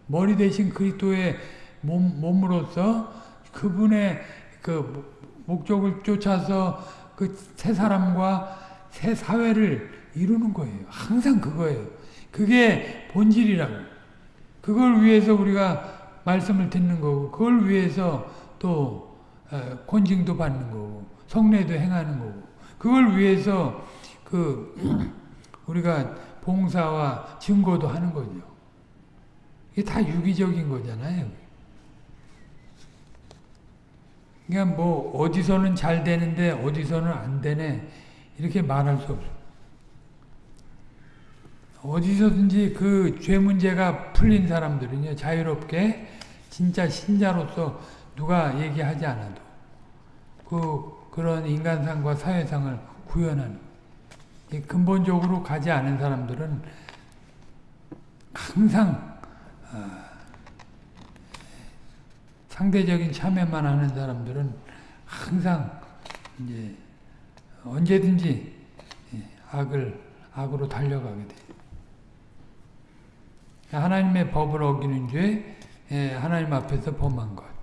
머리 대신 그리스도의 몸, 몸으로서 그분의 그 목적을 쫓아서 그 새 사람과 새 사회를 이루는 거예요. 항상 그거예요. 그게 본질이라고. 그걸 위해서 우리가 말씀을 듣는 거고, 그걸 위해서 또 권징도 받는 거고, 성례도 행하는 거고, 그걸 위해서 그 우리가 봉사와 증거도 하는 거죠. 이게 다 유기적인 거잖아요. 그러니까 뭐 어디서는 잘 되는데 어디서는 안 되네 이렇게 말할 수 없어. 어디서든지 그 죄 문제가 풀린 사람들은요 자유롭게 진짜 신자로서 누가 얘기하지 않아도 그 그런 인간상과 사회상을 구현하는 근본적으로 가지 않은 사람들은 항상 어, 상대적인 참여만 하는 사람들은 항상 이제 언제든지 예, 악을 악으로 달려가게 돼. 하나님의 법을 어기는 죄, 예, 하나님 앞에서 범한 것.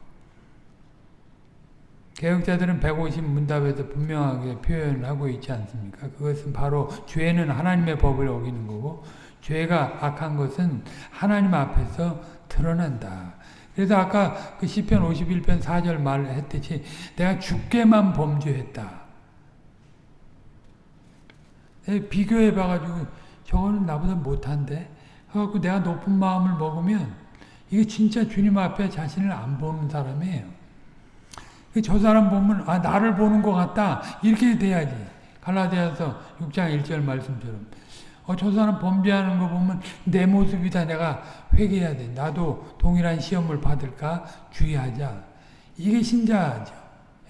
개혁자들은 150 문답에서 분명하게 표현하고 있지 않습니까? 그것은 바로 죄는 하나님의 법을 어기는 거고 죄가 악한 것은 하나님 앞에서 드러난다. 그래서 아까 그 시편 51편 4절 말했듯이 내가 죽게만 범죄했다. 비교해 봐가지고 저거는 나보다 못한데 해갖고 내가 높은 마음을 먹으면 이게 진짜 주님 앞에 자신을 안 보는 사람이에요. 저 사람 보면 아 나를 보는 것 같다 이렇게 돼야지. 갈라디아서 6장 1절 말씀처럼 어, 저 사람 범죄하는 거 보면 내 모습이다. 내가 회개해야 돼. 나도 동일한 시험을 받을까 주의하자. 이게 신자죠.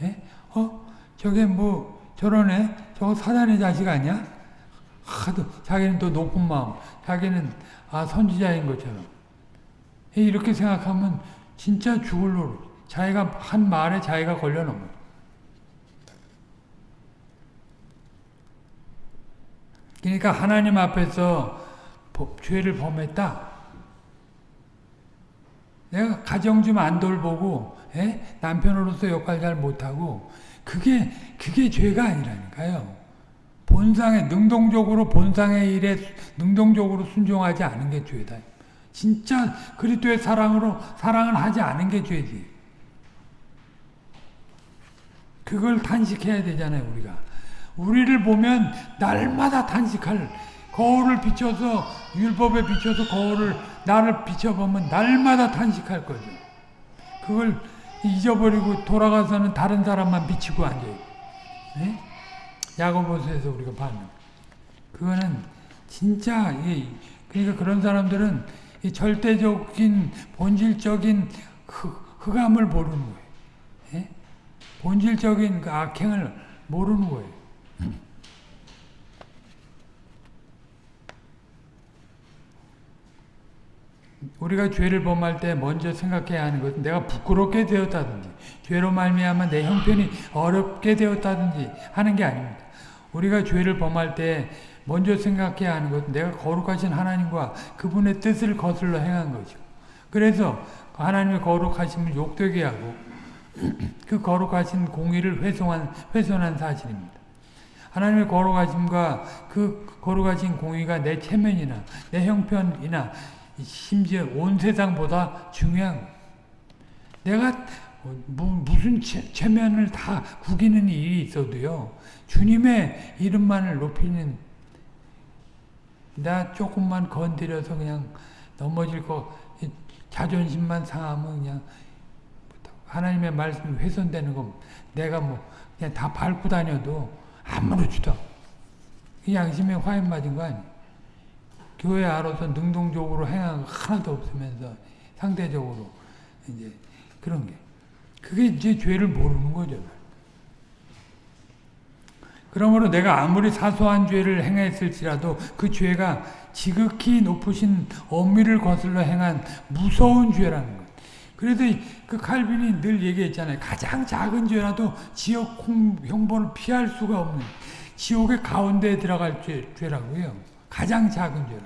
예? 어? 저게 뭐 저러네? 저거 사단의 자식 아니야? 하도 자기는 또 높은 마음, 자기는 아 선지자인 것처럼 이렇게 생각하면 진짜 죽을 노릇. 자기가 한 말에 자기가 걸려놓은 그러니까 하나님 앞에서 죄를 범했다. 내가 가정 좀 안 돌보고 에? 예? 남편으로서 역할 잘 못하고 그게 그게 죄가 아니라니까요. 본상에 능동적으로 본상의 일에 능동적으로 순종하지 않은 게 죄다. 진짜 그리스도의 사랑으로 사랑을 하지 않은 게 죄지. 그걸 탄식해야 되잖아요, 우리가. 우리를 보면 날마다 탄식할 거울을 비춰서 율법에 비춰서 거울을 나를 비춰보면 날마다 탄식할 거죠. 그걸 잊어버리고 돌아가서는 다른 사람만 비치고 앉아요. 네? 야고보서에서 우리가 봤는 그거는 진짜 그러니까 그런 사람들은 절대적인 본질적인 흑암을 모르는 거예요. 네? 본질적인 그 악행을 모르는 거예요. 우리가 죄를 범할 때 먼저 생각해야 하는 것은 내가 부끄럽게 되었다든지 죄로 말미암아 내 형편이 어렵게 되었다든지 하는 게 아닙니다. 우리가 죄를 범할 때 먼저 생각해야 하는 것은 내가 거룩하신 하나님과 그분의 뜻을 거슬러 행한 거죠. 그래서 하나님의 거룩하심을 욕되게 하고 그 거룩하신 공의를 훼손한, 훼손한 사실입니다. 하나님의 거룩하심과 그 거룩하신 공의가 내 체면이나 내 형편이나 심지어 온 세상보다 중요한 내가 무슨 체 면을 다 구기는 일이 있어도요. 주님의 이름만을 높이는 나 조금만 건드려서 그냥 넘어질 거 자존심만 상하면 그냥 하나님의 말씀이 훼손되는 거 내가 뭐 그냥 다 밟고 다녀도 아무렇지도 양심에 화인 맞은 거 아니야. 교회 알아서 능동적으로 행한 거 하나도 없으면서 상대적으로 이제 그런 게 그게 이제 죄를 모르는 거죠. 그러므로 내가 아무리 사소한 죄를 행했을지라도 그 죄가 지극히 높으신 엄밀을 거슬러 행한 무서운 죄라는 것. 그래서 그 칼빈이 늘 얘기했잖아요. 가장 작은 죄라도 지역 형벌을 피할 수가 없는 지옥의 가운데에 들어갈 죄, 죄라고요. 가장 작은 죄라.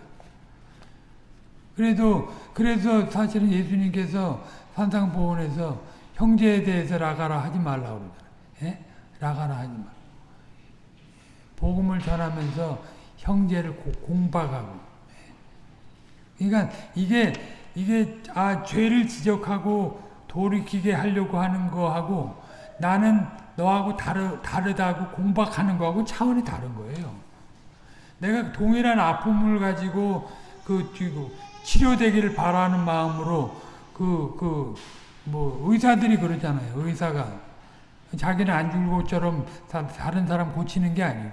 그래도 그래서 사실은 예수님께서 산상보원에서 형제에 대해서 라가라 하지 말라고 그러잖아요. 예? 라가라 하지 말. 복음을 전하면서 형제를 고, 공박하고. 예. 그러니까 이게 이게 아 죄를 지적하고 돌이키게 하려고 하는 거하고 나는 너하고 다르, 다르다고 공박하는 거하고 차원이 다른 거예요. 내가 동일한 아픔을 가지고 그 치료되기를 바라는 마음으로 그 그 뭐 의사들이 그러잖아요. 의사가 자기는 안 죽을 것처럼 다른 사람 고치는 게 아니고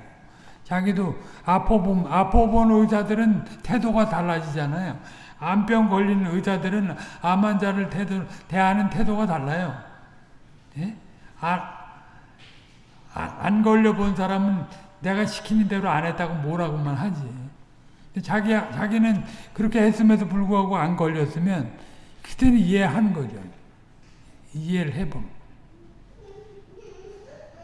자기도 아파본 아파본 의사들은 태도가 달라지잖아요. 암병 걸리는 의사들은 암 환자를 태도, 대하는 태도가 달라요. 예? 아, 아, 안 걸려본 사람은 내가 시키는 대로 안 했다고 뭐라고만 하지. 자기, 자기는 그렇게 했음에도 불구하고 안 걸렸으면 그때는 이해하는 거죠. 이해를 해보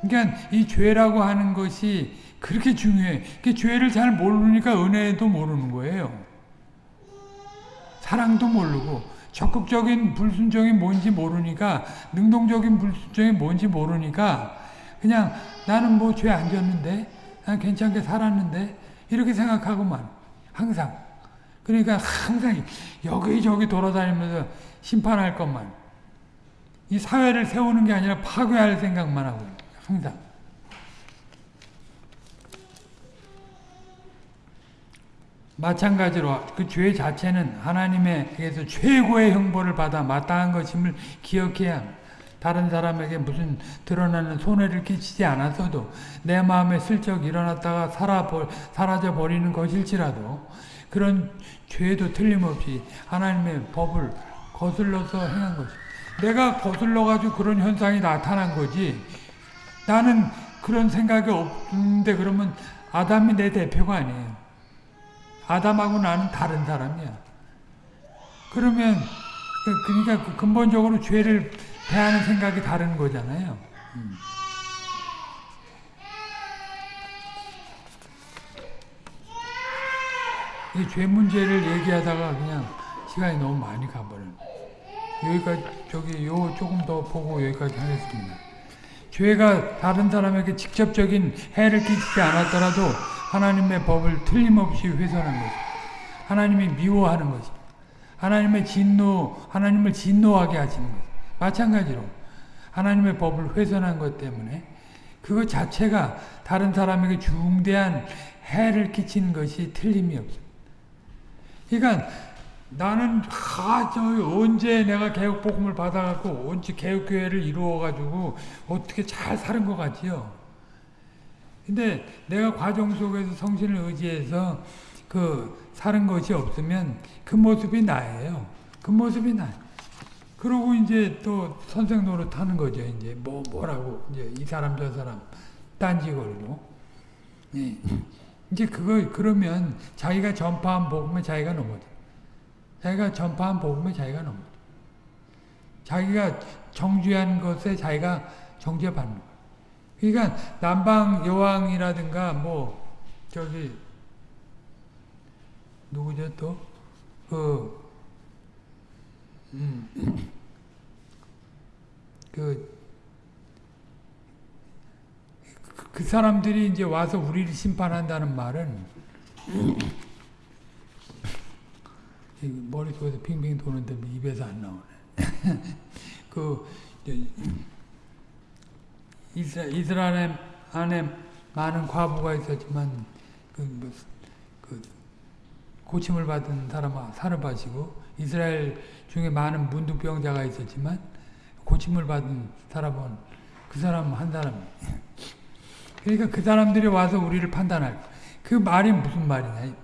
그러니까 이 죄라고 하는 것이 그렇게 중요해. 그 죄를 잘 모르니까 은혜도 모르는 거예요. 사랑도 모르고 적극적인 불순종이 뭔지 모르니까 능동적인 불순종이 뭔지 모르니까 그냥 나는 뭐 죄 안 졌는데 난 괜찮게 살았는데 이렇게 생각하고만 항상 그러니까 항상 여기저기 돌아다니면서 심판할 것만 이 사회를 세우는 게 아니라 파괴할 생각만 하고 항상 마찬가지로 그 죄 자체는 하나님에게서 최고의 형벌을 받아 마땅한 것임을 기억해야 합니다. 다른 사람에게 무슨 드러나는 손해를 끼치지 않았어도 내 마음에 슬쩍 일어났다가 사라져 버리는 것일지라도 그런 죄도 틀림없이 하나님의 법을 거슬러서 행한 것이 내가 거슬러 가지고 그런 현상이 나타난 거지 나는 그런 생각이 없는데 그러면 아담이 내 대표가 아니에요. 아담하고 나는 다른 사람이야. 그러면 그, 그러니까 그 근본적으로 죄를 대하는 생각이 다른 거잖아요. 음. 이죄 문제를 얘기하다가 그냥 시간이 너무 많이 가버려요. 여기까지 저기 요 조금 더 보고 여기까지 하겠습니다. 죄가 다른 사람에게 직접적인 해를 끼치지 않았더라도 하나님의 법을 틀림없이 훼손한 것이 하나님이 미워하는 것이 하나님의 진노, 하나님을 진노하게 하시는 것 마찬가지로 하나님의 법을 훼손한 것 때문에 그것 자체가 다른 사람에게 중대한 해를 끼치는 것이 틀림이 없습니다. 그러니까 나는 아, 저 언제 내가 개혁복음을 받아갖고 언제 개혁교회를 이루어가지고 어떻게 잘 사는 것 같지요. 근데 내가 과정 속에서 성신을 의지해서 그 사는 것이 없으면 그 모습이 나예요. 그 모습이 나. 그러고 이제 또 선생 노릇 하는 거죠. 이제 뭐 뭐라고 이제 이 사람 저 사람 딴지 걸고. 예. 이제 그거 그러면 자기가 전파한 복음에 자기가 넘어져. 자기가 전파한 복음에 자기가 넘어져. 자기가 정죄한 것에 자기가 정죄받는. 그러니까 남방 여왕이라든가 뭐 저기 누구죠 또 그 음, 그, 그 사람들이 이제 와서 우리를 심판한다는 말은 머릿속에서 빙빙 도는데 입에서 안 나오네. 그 이 스라엘 안에 많은 과부가 있었지만 그, 뭐, 그 고침을 받은 사람 사르바시고 이스라엘 중에 많은 문득병자가 있었지만 고침을 받은 사람은 그 사람 한 사람. 그러니까 그 사람들이 와서 우리를 판단할. 그 말이 무슨 말이냐.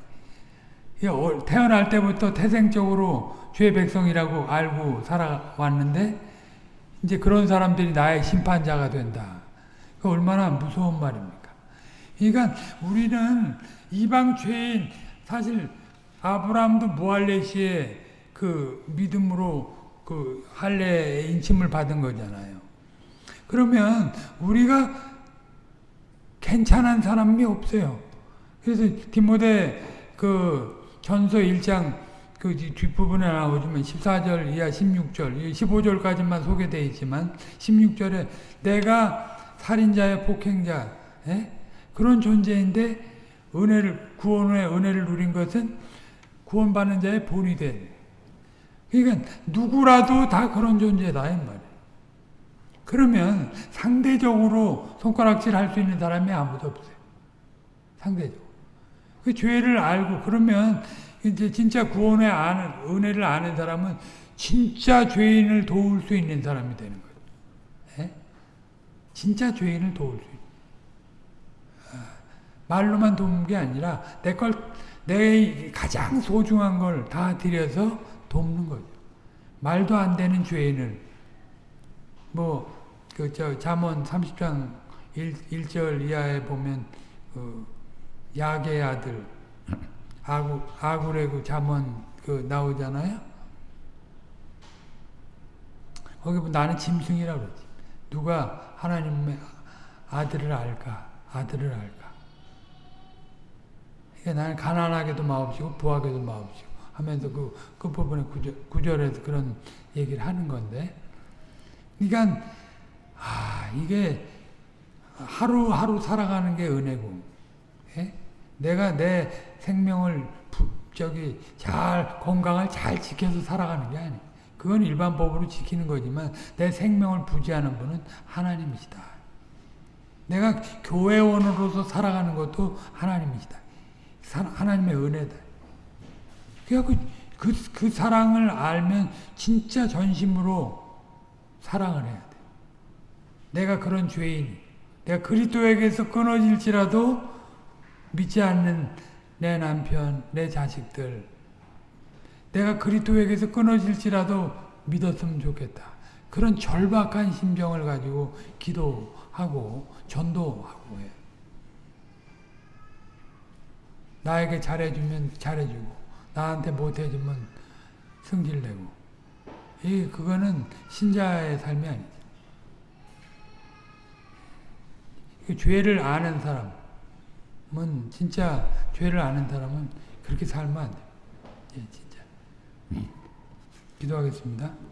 태어날 때부터 태생적으로 죄 백성이라고 알고 살아왔는데 이제 그런 사람들이 나의 심판자가 된다. 그 얼마나 무서운 말입니까? 그러니까 우리는 이방 죄인 사실 아브라함도 무할레시에 그 믿음으로 그 할례 인침을 받은 거잖아요. 그러면 우리가 괜찮은 사람이 없어요. 그래서 디모데 그 전서 1장 그 뒷부분에 나오지만 14절 이하 16절, 15절까지만 소개되어 있지만 16절에 내가 살인자의 폭행자 에? 그런 존재인데 은혜를 구원의 은혜를 누린 것은 구원받는 자의 본이 된. 그러니까 누구라도 다 그런 존재다 이 말이에요. 그러면 상대적으로 손가락질 할 수 있는 사람이 아무도 없어요. 상대적으로. 그 죄를 알고 그러면 이제 진짜 구원의 아는 은혜를 아는 사람은 진짜 죄인을 도울 수 있는 사람이 되는 거예요. 예? 진짜 죄인을 도울 수 있는. 아, 말로만 돕는 게 아니라 내 걸, 내 가장 소중한 걸 다 들여서 돕는 거죠. 말도 안 되는 죄인을 뭐 그 저 잠언 30장 1, 1절 이하에 보면 그 야의 아들 아구 아굴의 그 잠언 그 나오잖아요. 거기 보면 나는 짐승이라고 그러지. 누가 하나님의 아들을 알까? 아들을 알까? 그러니까 나는 가난하게도 마옵시고 부하게도 마옵시고 하면서 그, 그 부분에 구절, 구절 에서 그런 얘기를 하는 건데 그러니까 아 이게 하루하루 살아가는 게 은혜고 예? 내가 내 생명을 부, 저기 잘 건강을 잘 지켜서 살아가는 게 아니에요. 그건 일반 법으로 지키는 거지만 내 생명을 부지하는 분은 하나님이시다. 내가 교회원으로서 살아가는 것도 하나님이시다. 하나님의 은혜다. 그래갖고 그, 그 사랑을 알면 진짜 전심으로 사랑을 해야 돼. 내가 그런 죄인, 내가 그리스도에게서 끊어질지라도 믿지 않는 내 남편, 내 자식들, 내가 그리스도에게서 끊어질지라도 믿었으면 좋겠다. 그런 절박한 심정을 가지고 기도하고 전도하고 해. 나에게 잘해주면 잘해주고 나한테 못해주면 승질내고 이 그거는 신자의 삶이 아니지. 죄를 아는 사람은 진짜 죄를 아는 사람은 그렇게 살면 안 돼. 예. 기도하겠습니다.